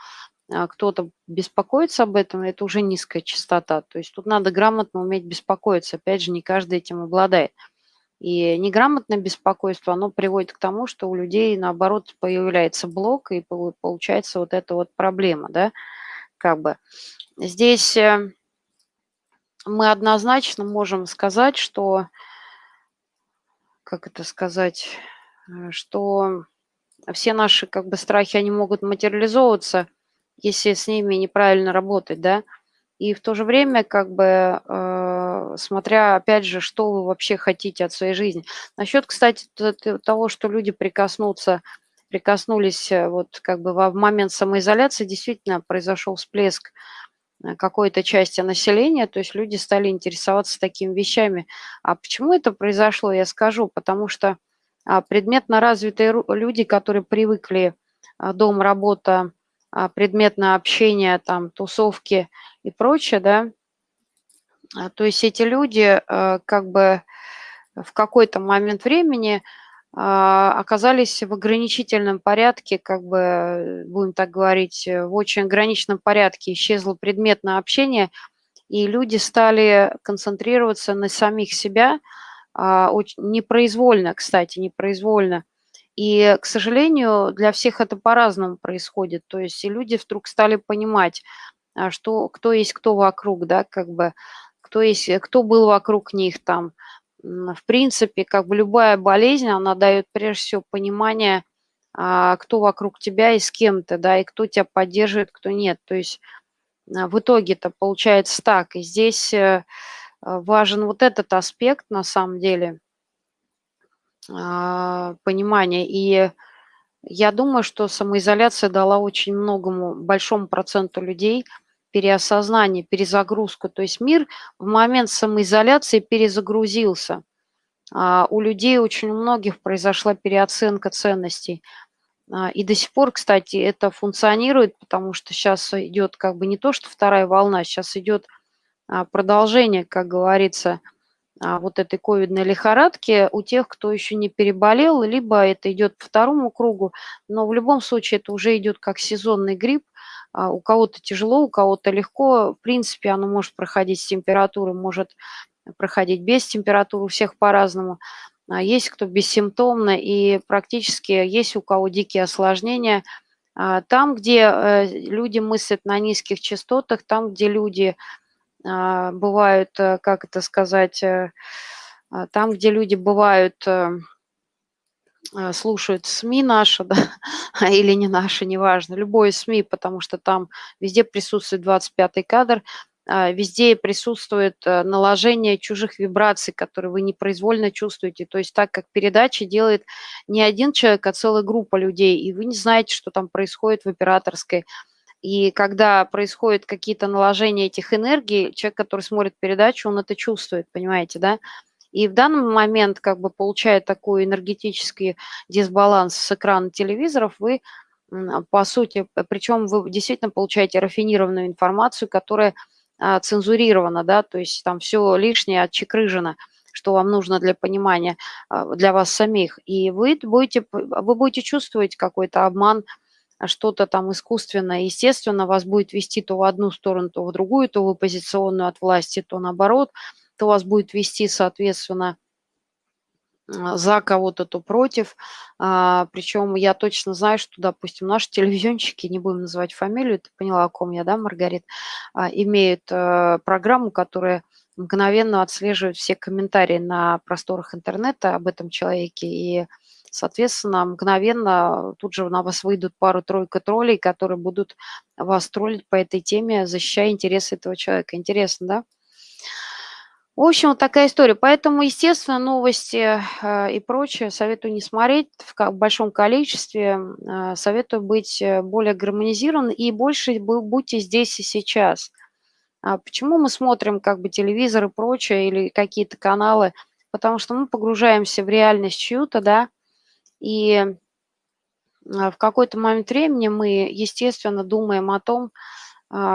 а, кто-то беспокоится об этом, это уже низкая частота. То есть тут надо грамотно уметь беспокоиться. Опять же, не каждый этим обладает. И неграмотное беспокойство, оно приводит к тому, что у людей, наоборот, появляется блок, и получается вот эта вот проблема, да, как бы. Здесь э, мы однозначно можем сказать, что как это сказать, э, что все наши как бы страхи, они могут материализовываться, если с ними неправильно работать, да, и в то же время, как бы, э, смотря, опять же, что вы вообще хотите от своей жизни. Насчет, кстати, того, что люди прикоснутся, прикоснулись э, вот как бы в момент самоизоляции, действительно произошел всплеск какой-то части населения, то есть люди стали интересоваться такими вещами. А почему это произошло, я скажу, потому что а, предметно развитые люди, которые привыкли а, дом, работа, а, предметное общение, там, тусовки и прочее, да, то есть эти люди э, как бы в какой-то момент времени оказались в ограничительном порядке, как бы, будем так говорить, э, в очень ограниченном порядке исчезло предметное общение, и люди стали концентрироваться на самих себя, а, непроизвольно, кстати, непроизвольно. И, к сожалению, для всех это по-разному происходит. То есть и люди вдруг стали понимать, а, что, кто есть кто вокруг, да, как бы, кто, есть, кто был вокруг них там, в принципе, как бы любая болезнь, она дает прежде всего понимание, а, кто вокруг тебя и с кем ты, да, и кто тебя поддерживает, кто нет. То есть а, в итоге-то получается так. И здесь э, важен вот этот аспект на самом деле а, понимания. И я думаю, что самоизоляция дала очень многому, большому проценту людей – переосознание, перезагрузку. То есть мир в момент самоизоляции перезагрузился. а, у людей очень у многих произошла переоценка ценностей. А, и до сих пор, кстати, это функционирует, потому что сейчас идет как бы не то, что вторая волна, сейчас идет а, продолжение, как говорится, вот этой ковидной лихорадки у тех, кто еще не переболел, либо это идет по второму кругу, но в любом случае это уже идет как сезонный грипп, у кого-то тяжело, у кого-то легко, в принципе, оно может проходить с температурой, может проходить без температуры, у всех по-разному. А есть кто бессимптомно, и практически есть у кого дикие осложнения. А там, где э, люди мыслят на низких частотах, там, где люди а, бывают, э, как это сказать, э, там, где люди бывают, слушают СМИ наши, да, или не наши, неважно, любое СМИ, потому что там везде присутствует 25-й кадр, а, везде присутствует э, наложение чужих вибраций, которые вы непроизвольно чувствуете. То есть так как передача делает не один человек, а целая группа людей, и вы не знаете, что там происходит в операторской. И когда происходят какие-то наложения этих энергий, человек, который смотрит передачу, он это чувствует, понимаете, да? И в данный момент, как бы получая такой энергетический дисбаланс с экрана телевизоров, вы по сути, причем вы действительно получаете рафинированную информацию, которая а, цензурировано, да, то есть там все лишнее отчекрыжено, что вам нужно для понимания, а, для вас самих. И вы будете, вы будете чувствовать какой-то обман, что-то там искусственное, естественно, вас будет вести то в одну сторону, то в другую, то в оппозиционную от власти, то наоборот, то вас будет вести, соответственно, а, за кого-то, то против. А, причем я точно знаю, что, допустим, наши телевизионщики, не будем называть фамилию, ты поняла, о ком я, да, Маргарит, а, имеют а, программу, которая мгновенно отслеживает все комментарии на просторах интернета об этом человеке. И, соответственно, мгновенно тут же на вас выйдут пару-тройка троллей, которые будут вас троллить по этой теме, защищая интересы этого человека. Интересно, да? В общем, вот такая история. Поэтому, естественно, новости э, и прочее советую не смотреть в большом количестве. Э, советую быть э, более гармонизирован и больше будьте здесь и сейчас. А почему мы смотрим как бы телевизор и прочее или какие-то каналы? Потому что мы погружаемся в реальность чью-то, да, и в какой-то момент времени мы, естественно, думаем о том,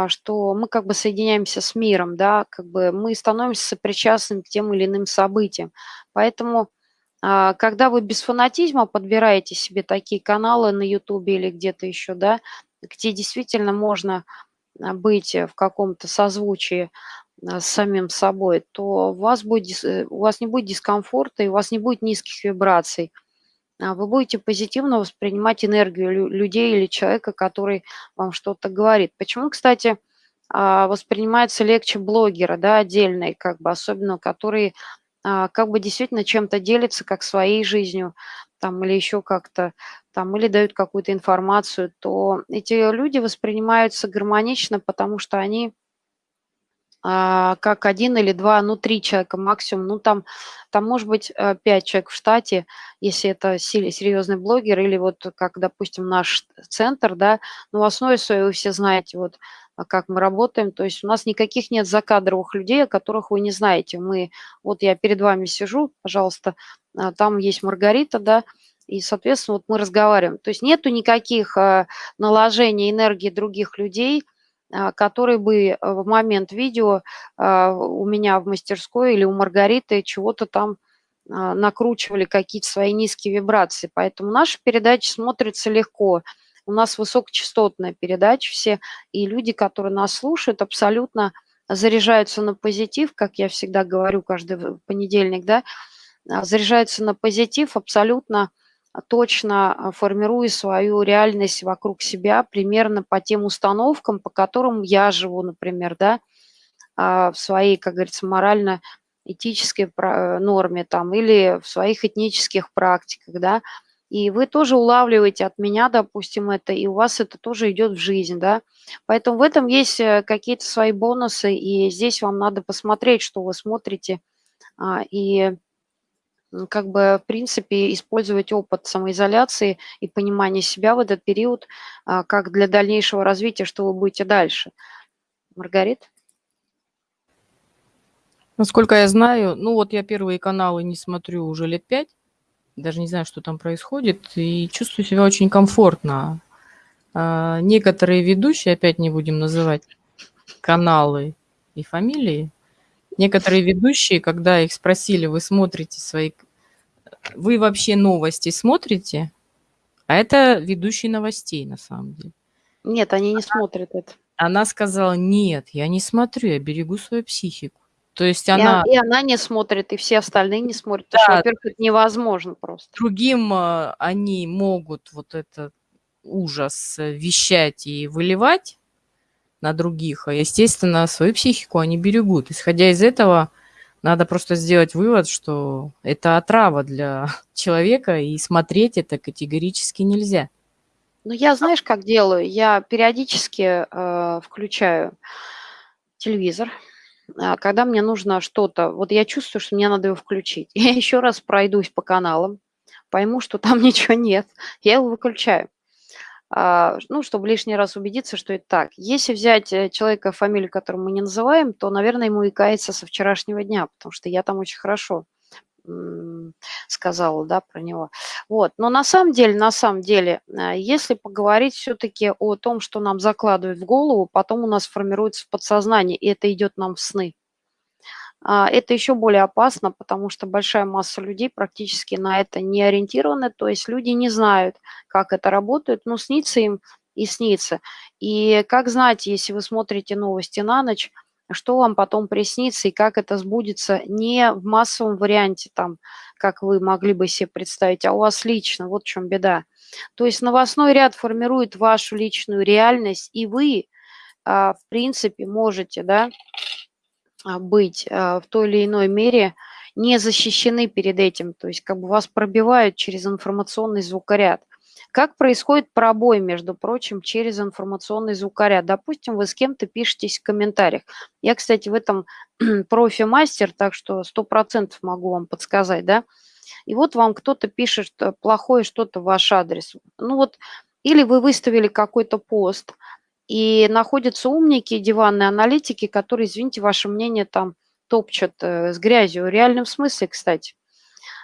что мы как бы соединяемся с миром, да, как бы мы становимся сопричастными к тем или иным событиям. Поэтому, а, когда вы без фанатизма подбираете себе такие каналы на Ютубе или где-то еще, да, где действительно можно а, быть в каком-то созвучии с самим собой, то у вас, будет, э, у вас не будет дискомфорта и у вас не будет низких вибраций – а вы будете позитивно воспринимать энергию людей или человека, который вам что-то говорит. Почему, кстати, а, воспринимается легче блогера, да, отдельные, как бы, особенно которые а, как бы действительно чем-то делятся, как своей жизнью, там, или еще как-то, там, или дают какую-то информацию, то эти люди воспринимаются гармонично, потому что они а, как один или два, ну, три человека максимум. Ну, там, там может быть э, пять человек в штате, если это серьезный блогер, или вот как, допустим, наш центр, да, но в основе своей вы все знаете, вот а, как мы работаем, то есть у нас никаких нет закадровых людей, о которых вы не знаете. Мы, вот я перед вами сижу, пожалуйста, а, там есть Маргарита, да, и, соответственно, вот мы разговариваем. То есть нету никаких наложений энергии других людей – а, который бы э, в момент видео а, у меня в мастерской или у Маргариты чего-то там а, накручивали какие-то свои низкие вибрации. Поэтому наша передача смотрится легко. У нас высокочастотная передача все, и люди, которые нас слушают, абсолютно заряжаются на позитив, как я всегда говорю каждый понедельник, да, заряжаются на позитив абсолютно точно а, формирую свою реальность вокруг себя примерно по тем установкам, по которым я живу, например, да, а, в своей, как говорится, морально-этической э, норме там или в своих этнических практиках, да, и вы тоже улавливаете от меня, допустим, это, и у вас это тоже идет в жизнь, да. Поэтому в этом есть э, какие-то свои бонусы, и здесь вам надо посмотреть, что вы смотрите, а, и как бы, в принципе, использовать опыт самоизоляции и понимание себя в этот период а, как для дальнейшего развития, что вы будете дальше. Маргарит? Насколько я знаю, ну вот я первые каналы не смотрю уже лет пять, даже не знаю, что там происходит, и чувствую себя очень комфортно. А, некоторые ведущие, опять не будем называть каналы и фамилии, некоторые ведущие, когда их спросили, вы смотрите свои... Вы вообще новости смотрите? А это ведущий новостей на самом деле. Нет, они не смотрят это. Она сказала, нет, я не смотрю, я берегу свою психику. То есть И, она... и она не смотрит, и все остальные не смотрят. Потому что, Да. во-первых, это невозможно просто. другим э, они могут вот этот ужас э, вещать и выливать на других, а, естественно, свою психику они берегут. Исходя из этого, надо просто сделать вывод, что это отрава для человека, и смотреть это категорически нельзя. Ну, я знаешь, как делаю? Я периодически э, включаю телевизор, а, когда мне нужно что-то, вот я чувствую, что мне надо его включить. Я еще раз пройдусь по каналам, пойму, что там ничего нет, я его выключаю. А, ну, чтобы лишний раз убедиться, что это так. Если взять э, человека, фамилию которого мы не называем, то, наверное, ему и кается со вчерашнего дня, потому что я там очень хорошо сказала, да, про него. Вот. Но на самом деле, на самом деле, э, если поговорить все-таки о том, что нам закладывают в голову, потом у нас формируется в подсознании, и это идет нам в сны. А, Это еще более опасно, потому что большая масса людей практически на это не ориентированы, то есть люди не знают, как это работает, но снится им и снится. И как знать, если вы смотрите новости на ночь, что вам потом приснится и как это сбудется не в массовом варианте, там, как вы могли бы себе представить, а у вас лично, вот в чем беда. То есть новостной ряд формирует вашу личную реальность, и вы, а, в принципе, можете, да, быть а, в той или иной мере не защищены перед этим, то есть как бы вас пробивают через информационный звукоряд. Как происходит пробой, между прочим, через информационный звукоряд? Допустим, вы с кем-то пишетесь в комментариях. Я, кстати, в этом профи-мастер, так что 100% могу вам подсказать, да? И вот вам кто-то пишет плохое что-то в ваш адрес. Ну вот, или вы выставили какой-то пост, и находятся умники, диванные аналитики, которые, извините, ваше мнение там топчут э, с грязью. В реальном смысле, кстати.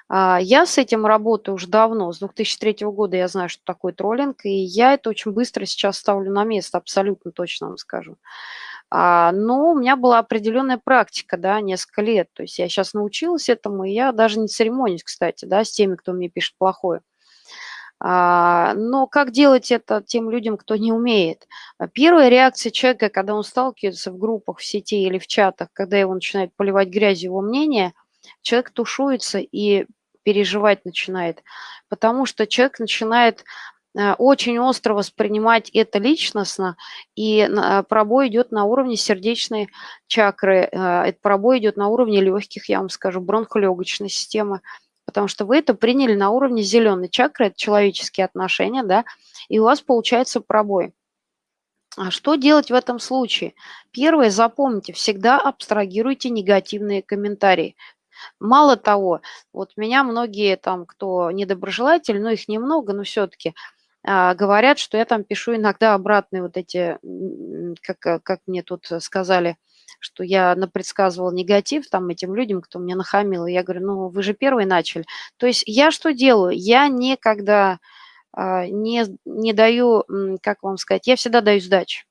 А, Я с этим работаю уже давно, с 2003 года я знаю, что такое троллинг, и я это очень быстро сейчас ставлю на место, абсолютно точно вам скажу. А, Но у меня была определенная практика, да, несколько лет. То есть я сейчас научилась этому, и я даже не церемонюсь, кстати, да, с теми, кто мне пишет плохое. А, Но как делать это тем людям, кто не умеет? А, Первая реакция человека, когда он сталкивается в группах, в сети или в чатах, когда его начинает поливать грязью его мнение, человек тушуется и переживать начинает, потому что человек начинает э, очень остро воспринимать это личностно, и пробой идет на уровне сердечной чакры, э, пробой идет на уровне легких, я вам скажу, бронхолегочной системы, потому что вы это приняли на уровне зеленой чакры, это человеческие отношения, да, и у вас получается пробой. А что делать в этом случае? Первое, запомните, всегда абстрагируйте негативные комментарии. Мало того, вот меня многие там, кто недоброжелатель, но их немного, но все-таки говорят, что я там пишу иногда обратные вот эти, как, как мне тут сказали, что я напредсказывала негатив там этим людям, кто мне нахамил. И я говорю, ну вы же первые начали. То есть я что делаю? Я никогда а, не, не даю, как вам сказать, я всегда даю сдачу.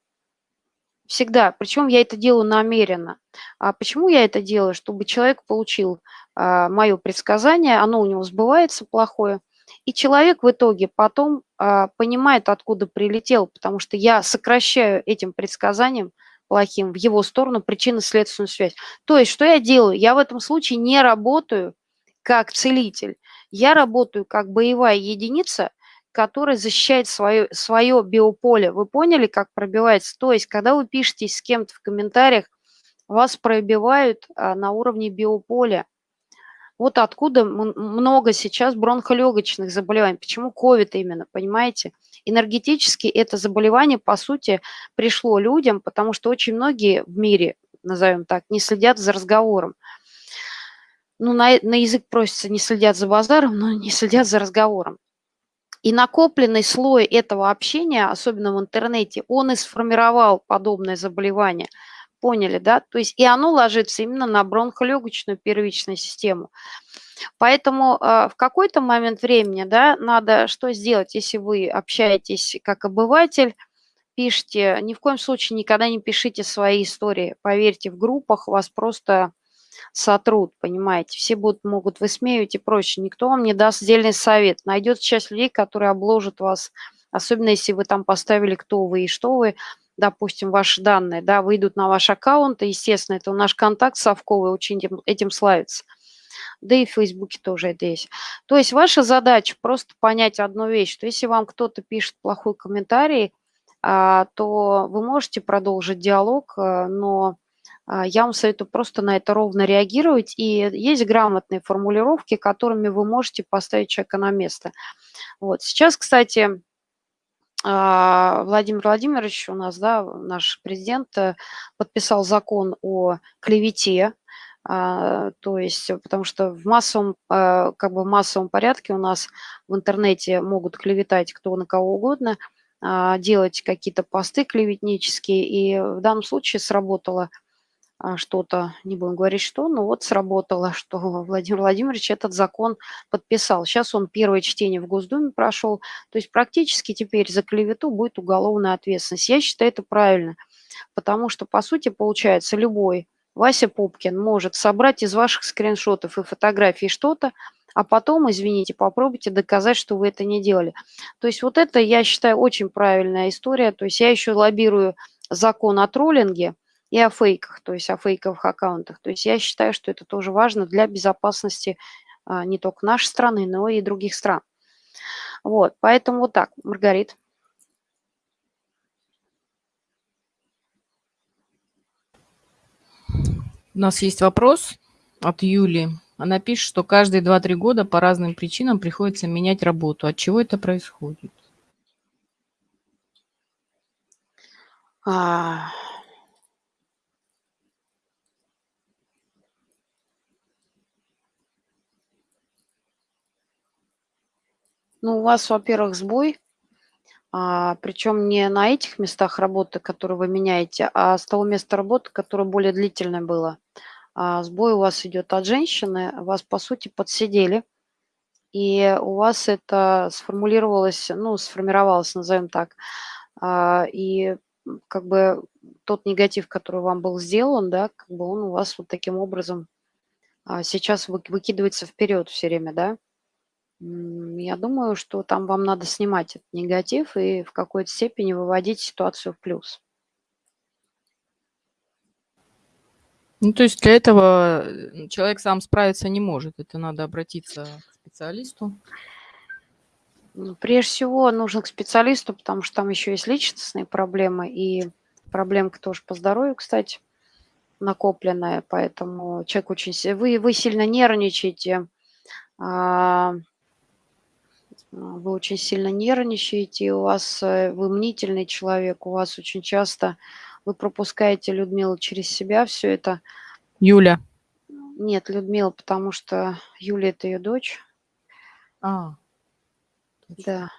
Всегда. Причем я это делаю намеренно. А почему я это делаю? Чтобы человек получил а, мое предсказание, оно у него сбывается плохое, и человек в итоге потом а, понимает, откуда прилетел, потому что я сокращаю этим предсказанием плохим в его сторону причинно-следственную связь. То есть что я делаю? Я в этом случае не работаю как целитель. Я работаю как боевая единица, которая защищает свое, свое биополе. Вы поняли, как пробивается? То есть, когда вы пишете с кем-то в комментариях, вас пробивают а, на уровне биополя. Вот откуда много сейчас бронхолегочных заболеваний. Почему ковид именно, понимаете? Энергетически это заболевание, по сути, пришло людям, потому что очень многие в мире, назовем так, не следят за разговором. Ну, на, на язык просится, не следят за базаром, но не следят за разговором. И накопленный слой этого общения, особенно в интернете, он и сформировал подобное заболевание. Поняли, да? То есть и оно ложится именно на бронхолегочную первичную систему. Поэтому э, в какой-то момент времени, да, надо что сделать, если вы общаетесь как обыватель, пишите, ни в коем случае никогда не пишите свои истории. Поверьте, в группах вас просто сотрут, понимаете. Все будут, могут высмеивать и прочее. Никто вам не даст отдельный совет. Найдется часть людей, которые обложат вас, особенно если вы там поставили, кто вы и что вы, допустим, ваши данные, да, выйдут на ваш аккаунт, и, естественно, это наш контакт совковый, очень этим, этим славится. Да и в Фейсбуке тоже это есть. То есть ваша задача просто понять одну вещь, что если вам кто-то пишет плохой комментарий, а, то вы можете продолжить диалог, э, но а, я вам советую просто на это ровно реагировать. И есть грамотные формулировки, которыми вы можете поставить человека на место. Вот. Сейчас, кстати, Владимир Владимирович у нас, да, наш президент, э, подписал закон о клевете, то есть, потому что в массовом, э, как бы в массовом порядке у нас в интернете могут клеветать кто на кого угодно – а, делать какие-то посты клеветнические, и в данном случае сработало а, что-то, не будем говорить что, но вот сработало, что Владимир Владимирович этот закон подписал. Сейчас он первое чтение в Госдуме прошел, то есть практически теперь за клевету будет уголовная ответственность. Я считаю это правильно, потому что, по сути, получается, любой Вася Пупкин может собрать из ваших скриншотов и фотографий что-то, а потом, извините, попробуйте доказать, что вы это не делали. То есть вот это, я считаю, очень правильная история. То есть я еще лоббирую закон о троллинге и о фейках, то есть о фейковых аккаунтах. То есть я считаю, что это тоже важно для безопасности а, не только нашей страны, но и других стран. Вот, поэтому вот так, Маргарит. У нас есть вопрос от Юли. Она пишет, что каждые 2-3 года по разным причинам приходится менять работу. От чего это происходит? А... Ну, у вас, во-первых, сбой, а, причем не на этих местах работы, которые вы меняете, а с того места работы, которое более длительное было. А, сбой у вас идет от женщины, вас, по сути, подсидели, и у вас это сформулировалось, ну, сформировалось, назовем так, а, и как бы тот негатив, который вам был сделан, да, как бы он у вас вот таким образом а, сейчас выкидывается вперед все время, да. Я думаю, что там вам надо снимать этот негатив и в какой-то степени выводить ситуацию в плюс. Ну, то есть для этого э, человек сам справиться не может. Это надо обратиться к специалисту. Ну, прежде всего нужно к специалисту, потому что там еще есть личностные проблемы и проблемка тоже по здоровью, кстати, накопленная, поэтому человек очень... Вы, вы сильно нервничаете, а, вы очень сильно нервничаете, у вас э, вы мнительный человек, у вас очень часто вы пропускаете Людмилу через себя все это. Юля. Нет, Людмила, потому что Юля – это ее дочь. А. Да.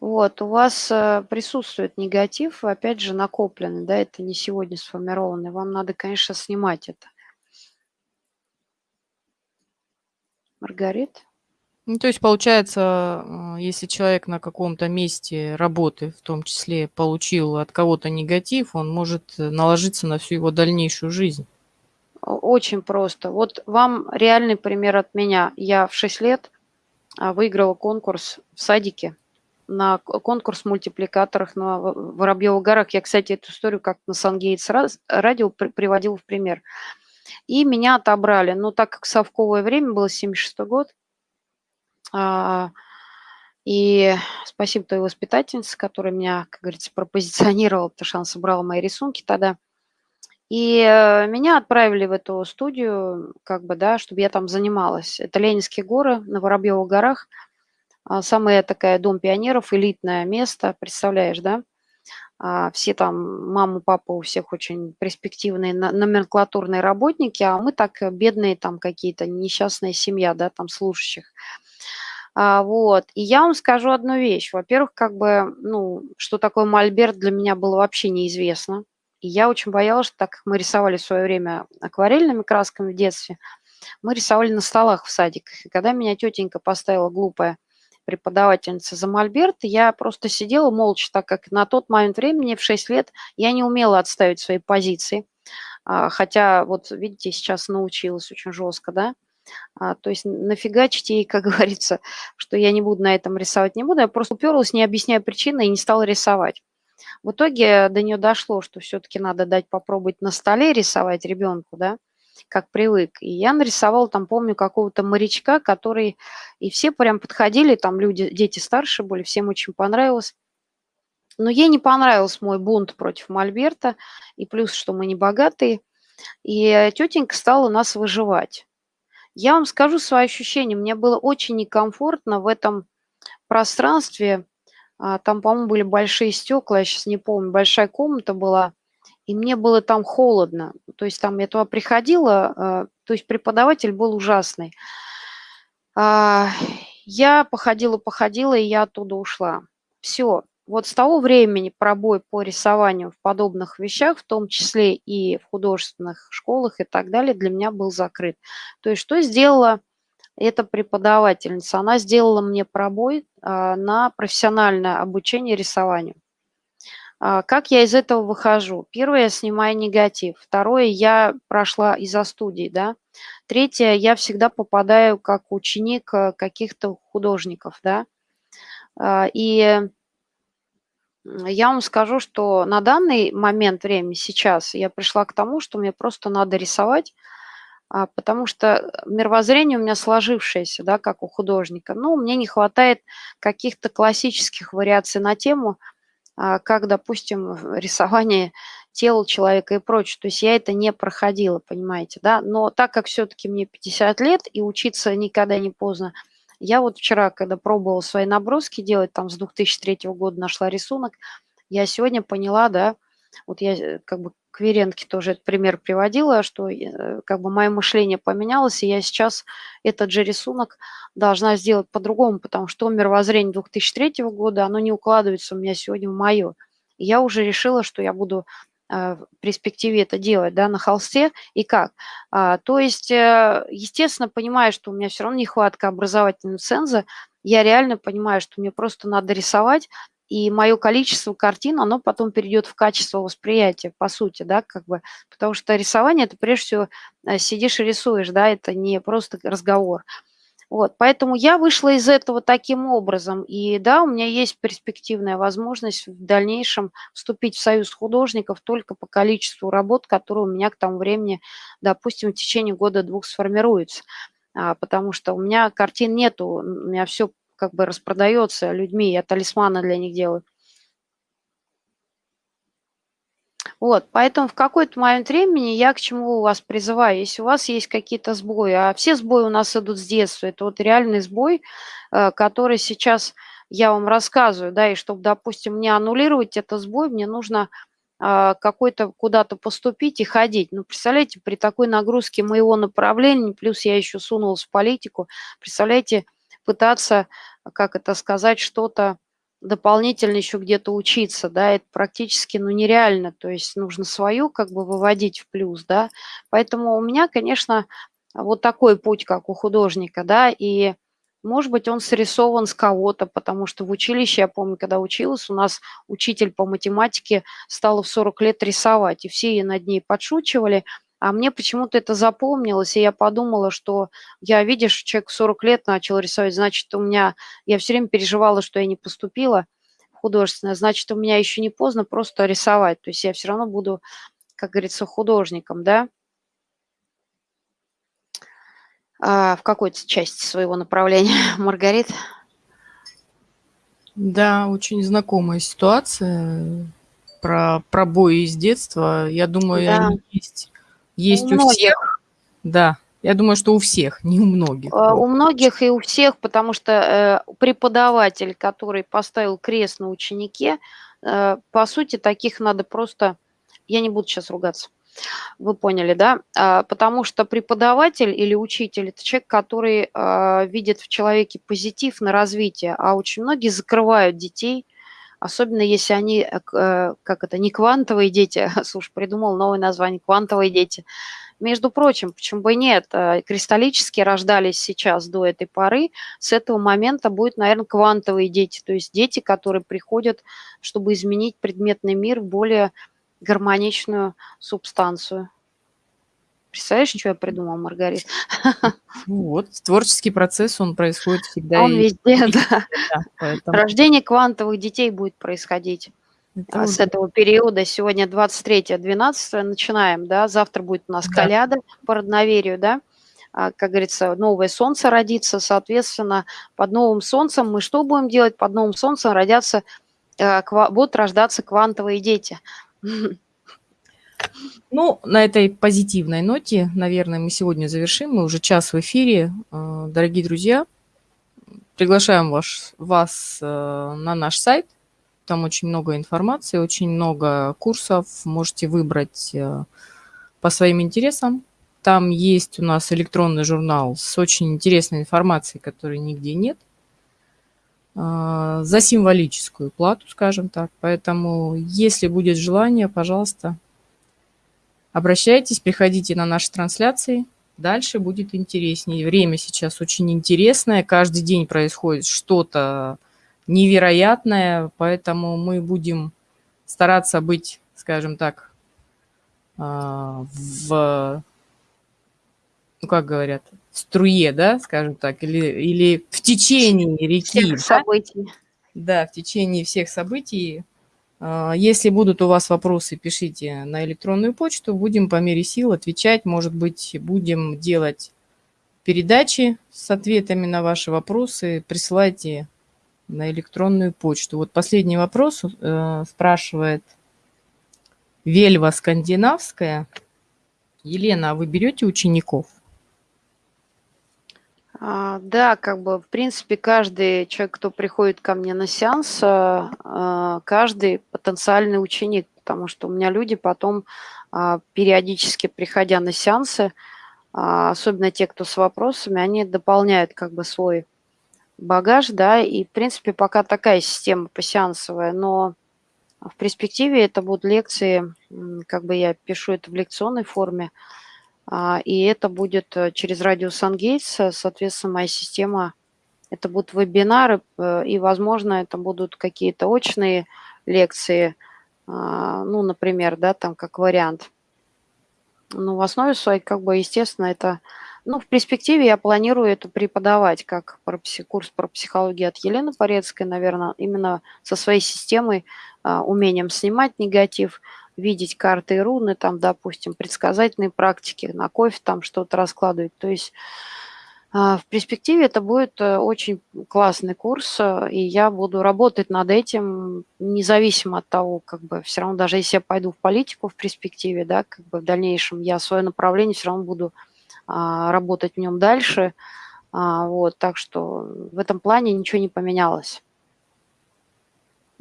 Вот, у вас э, присутствует негатив, опять же, накопленный, да, это не сегодня сформированный. Вам надо, конечно, снимать это. Маргарит? Ну, то есть, получается, если человек на каком-то месте работы, в том числе, получил от кого-то негатив, он может э, наложиться на всю его дальнейшую жизнь. Очень просто. Вот вам реальный пример от меня. Я в 6 лет а, выиграла конкурс в садике на конкурс мультипликаторах на Воробьевых горах. Я, кстати, эту историю как на Сангейтс радио приводила в пример. И меня отобрали. Но так как совковое время было, 76 год, и спасибо той воспитательнице, которая меня, как говорится, пропозиционировала, потому что она собрала мои рисунки тогда. И э, меня отправили в эту студию, как бы, да, чтобы я там занималась. Это Ленинские горы на Воробьевых горах. А, самая такая дом пионеров, элитное место, представляешь, да? А, все там, мама, папа у всех очень перспективные номенклатурные работники, а мы так э, бедные там какие-то, несчастная семья, да, там служащих. А, вот. И я вам скажу одну вещь. Во-первых, как бы, ну, что такое мольберт для меня было вообще неизвестно. И я очень боялась, что так как мы рисовали в свое время акварельными красками в детстве, мы рисовали на столах в садиках. И когда меня тетенька поставила глупая преподавательница за мольберт, я просто сидела молча, так как на тот момент времени, в 6 лет, я не умела отставить свои позиции. А, хотя, вот видите, сейчас научилась очень жестко, да. А, то есть нафигачить ей, как говорится, что я не буду на этом рисовать, не буду. Я просто уперлась, не объясняя причины, и не стала рисовать. В итоге до нее дошло, что все-таки надо дать попробовать на столе рисовать ребенку, да, как привык. И я нарисовала там, помню, какого-то морячка, который... И все прям подходили, там люди, дети старше были, всем очень понравилось. Но ей не понравился мой бунт против Мольберта, и плюс, что мы не богатые. И тетенька стала нас выживать. Я вам скажу свои ощущения. Мне было очень некомфортно в этом пространстве, а, там, по-моему, были большие стекла, я сейчас не помню, большая комната была, и мне было там холодно. То есть там я туда приходила, а, то есть преподаватель был ужасный. А, я походила-походила, и я оттуда ушла. Все. Вот с того времени пробой по рисованию в подобных вещах, в том числе и в художественных школах и так далее, для меня был закрыт. То есть что сделала это преподавательница. Она сделала мне пробой а, на профессиональное обучение рисованию. А, как я из этого выхожу? Первое, я снимаю негатив. Второе, я прошла из-за студии, да. Третье, я всегда попадаю как ученик э, каких-то художников, да. А, и я вам скажу, что на данный момент времени, сейчас, я пришла к тому, что мне просто надо рисовать, а, потому что мировоззрение у меня сложившееся, да, как у художника. Ну, мне не хватает каких-то классических вариаций на тему, а, как, допустим, рисование тела человека и прочее. То есть я это не проходила, понимаете, да. Но так как все-таки мне 50 лет и учиться никогда не поздно, я вот вчера, когда пробовала свои наброски делать, там с 2003 года нашла рисунок, я сегодня поняла, да, вот я э, как бы к Веренке тоже этот пример приводила, что э, как бы мое мышление поменялось, и я сейчас этот же рисунок должна сделать по-другому, потому что мировоззрение 2003 года, оно не укладывается у меня сегодня в мое. Я уже решила, что я буду в перспективе это делать, да, на холсте и как. А, то есть, естественно, понимая, что у меня все равно нехватка образовательного ценза, я реально понимаю, что мне просто надо рисовать, и мое количество картин, оно потом перейдет в качество восприятия, по сути, да, как бы, потому что рисование – это прежде всего э, сидишь и рисуешь, да, это не просто разговор. Вот, поэтому я вышла из этого таким образом, и да, у меня есть перспективная возможность в дальнейшем вступить в союз художников только по количеству работ, которые у меня к тому времени, допустим, в течение года-двух сформируются а, потому что у меня картин нету, у меня все как бы распродается людьми, я талисманы для них делаю. Вот, поэтому в какой-то момент времени я к чему вас призываю, если у вас есть какие-то сбои, а все сбои у нас идут с детства, это вот реальный сбой, э, который сейчас я вам рассказываю, да, и чтобы, допустим, не аннулировать этот сбой, мне нужно а, какой-то куда-то поступить и ходить. Ну, представляете, при такой нагрузке моего направления, плюс я еще сунулась в политику, представляете, пытаться как это сказать, что-то дополнительно еще где-то учиться, да, это практически, ну, нереально, то есть нужно свою как бы выводить в плюс, да, поэтому у меня, конечно, вот такой путь, как у художника, да, и, может быть, он срисован с кого-то, потому что в училище, я помню, когда училась, у нас учитель по математике стала в 40 лет рисовать, и все над ней подшучивали, а мне почему-то это запомнилось, и я подумала, что я, видишь, человек 40 лет начал рисовать, значит, у меня, я все время переживала, что я не поступила в художественное, значит, у меня еще не поздно просто рисовать, то есть я все равно буду, как говорится, художником, да, а, в какой-то части своего направления. Маргарит? Да, очень знакомая ситуация про пробои из детства. Я думаю, да. они есть есть у, у всех. Да, я думаю, что у всех, не у многих. А, у многих и у всех, потому что э, преподаватель, который поставил крест на ученике, э, по сути, таких надо просто... Я не буду сейчас ругаться. Вы поняли, да? А, потому что преподаватель или учитель – это человек, который видит в человеке позитив на развитие, а очень многие закрывают детей особенно если они, э, э, как это, не квантовые дети, слушай, придумал новое название, квантовые дети. Между прочим, почему бы и нет, э, кристаллически рождались сейчас до этой поры, с этого момента будут, наверное, квантовые дети, то есть дети, которые приходят, чтобы изменить предметный мир в более гармоничную субстанцию. Представляешь, что я придумал, Маргарита? Ну вот, творческий процесс, он происходит всегда. Он и везде, да. да поэтому... Рождение квантовых детей будет происходить. Это с этого периода. Сегодня 23-12 начинаем, да, завтра будет у нас да. коляда по родноверию, да, а, как говорится, новое солнце родится, соответственно, под новым солнцем мы что будем делать? Под новым солнцем родятся, э, будут рождаться квантовые дети. Ну, на этой позитивной ноте, наверное, мы сегодня завершим. Мы уже час в эфире. Э, дорогие друзья, приглашаем вас, вас э, на наш сайт. Там очень много информации, очень много курсов. Можете выбрать э, по своим интересам. Там есть у нас электронный журнал с очень интересной информацией, которой нигде нет за символическую плату, скажем так. Поэтому, если будет желание, пожалуйста, Обращайтесь, приходите на наши трансляции. Дальше будет интереснее. Время сейчас очень интересное. Каждый день происходит что-то невероятное, поэтому мы будем стараться быть, скажем так, а, в, ну как говорят, в струе, да, скажем так, или, или в течение реки. Всех событий. Да, в течение всех событий если будут у вас вопросы, пишите на электронную почту. Будем по мере сил отвечать. Может быть, будем делать передачи с ответами на ваши вопросы. Присылайте на электронную почту. Вот последний вопрос э, спрашивает Вельва Скандинавская. Елена, а вы берете учеников? А, да, как бы, в принципе, каждый человек, кто приходит ко мне на сеанс, а, а, каждый потенциальный ученик, потому что у меня люди потом, периодически приходя на сеансы, особенно те, кто с вопросами, они дополняют как бы свой багаж, да, и, в принципе, пока такая система посеансовая, но в перспективе это будут лекции, как бы я пишу это в лекционной форме, и это будет э, через радио Сангейтс, соответственно, моя система, это будут вебинары, э, и, возможно, это будут какие-то очные лекции, а, ну, например, да, там как вариант. Ну, в основе своей, как бы, естественно, это, ну, в перспективе я планирую это преподавать, как курс про психологию от Елены Порецкой, наверное, именно со своей системой, а, умением снимать негатив – видеть карты и руны, там, допустим, предсказательные практики, на кофе там что-то раскладывать. То есть а, в перспективе это будет э, очень классный курс, э, и я буду работать над этим, независимо от того, как бы все равно, даже если я пойду в политику в перспективе, да, как бы в дальнейшем, я свое направление все равно буду а, работать в нем дальше. А, вот, так что в этом плане ничего не поменялось.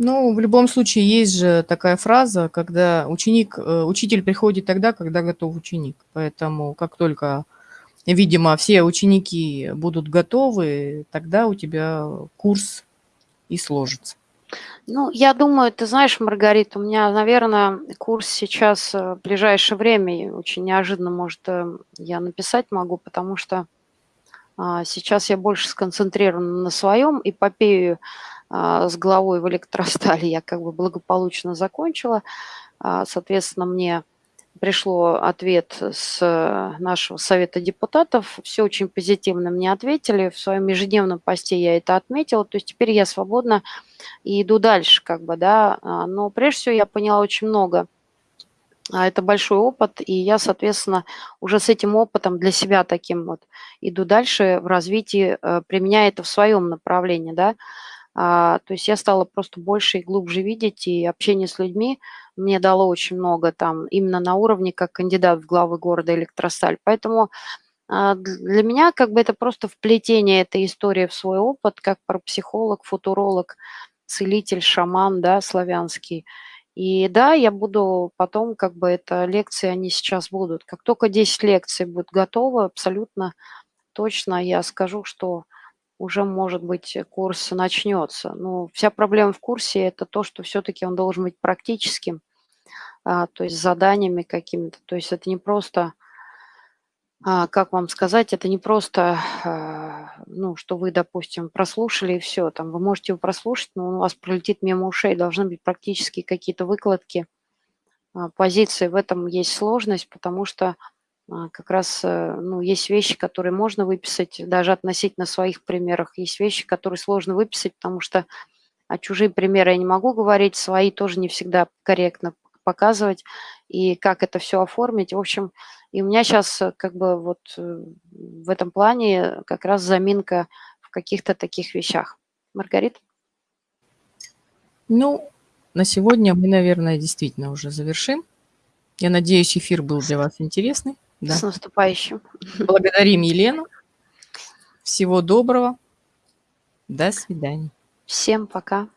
Ну, в любом случае, есть же такая фраза, когда ученик, э, учитель приходит тогда, когда готов ученик. Поэтому как только, видимо, все ученики будут готовы, тогда у тебя курс и сложится. Ну, я думаю, ты знаешь, Маргарита, у меня, наверное, курс сейчас э, в ближайшее время очень неожиданно, может, э, я написать могу, потому что а, сейчас я больше сконцентрирована на своем эпопею с головой в электростали я как бы благополучно закончила. А, соответственно, мне пришло ответ с нашего совета депутатов. Все очень позитивно мне ответили. В своем ежедневном посте я это отметила. То есть теперь я свободна и иду дальше, как бы, да. А, но прежде всего я поняла очень много. Это большой опыт, и я, соответственно, уже с этим опытом для себя таким вот иду дальше в развитии, э, применяя это в своем направлении, да. А, то есть я стала просто больше и глубже видеть, и общение с людьми мне дало очень много там именно на уровне как кандидат в главы города Электросталь. Поэтому а, для меня как бы это просто вплетение этой истории в свой опыт, как парапсихолог, футуролог, целитель, шаман, да, славянский. И да, я буду потом, как бы, это лекции, они сейчас будут. Как только 10 лекций будут готовы, абсолютно точно я скажу, что уже, может быть, курс начнется. Но вся проблема в курсе– это то, что все-таки он должен быть практическим, а, то есть заданиями какими-то. То есть это не просто а, как вам сказать, это не просто, а, ну, что вы, допустим, прослушали и все, там вы можете его прослушать, но он у вас пролетит мимо ушей, должны быть практически какие-то выкладки, позиции. В этом есть сложность, потому что как раз, э, ну, есть вещи, которые можно выписать даже относительно своих примеров, есть вещи, которые сложно выписать, потому что а чужие примеры я не могу говорить, свои тоже не всегда корректно показывать, и как это все оформить. В общем, и у меня сейчас э, как бы вот э, в этом плане как раз заминка в каких-то таких вещах. Маргарита? Ну, на сегодня мы, наверное, действительно уже завершим. Я надеюсь, эфир был для вас интересный. Да. С наступающим. Благодарим Елену. Всего доброго. До свидания. Всем пока.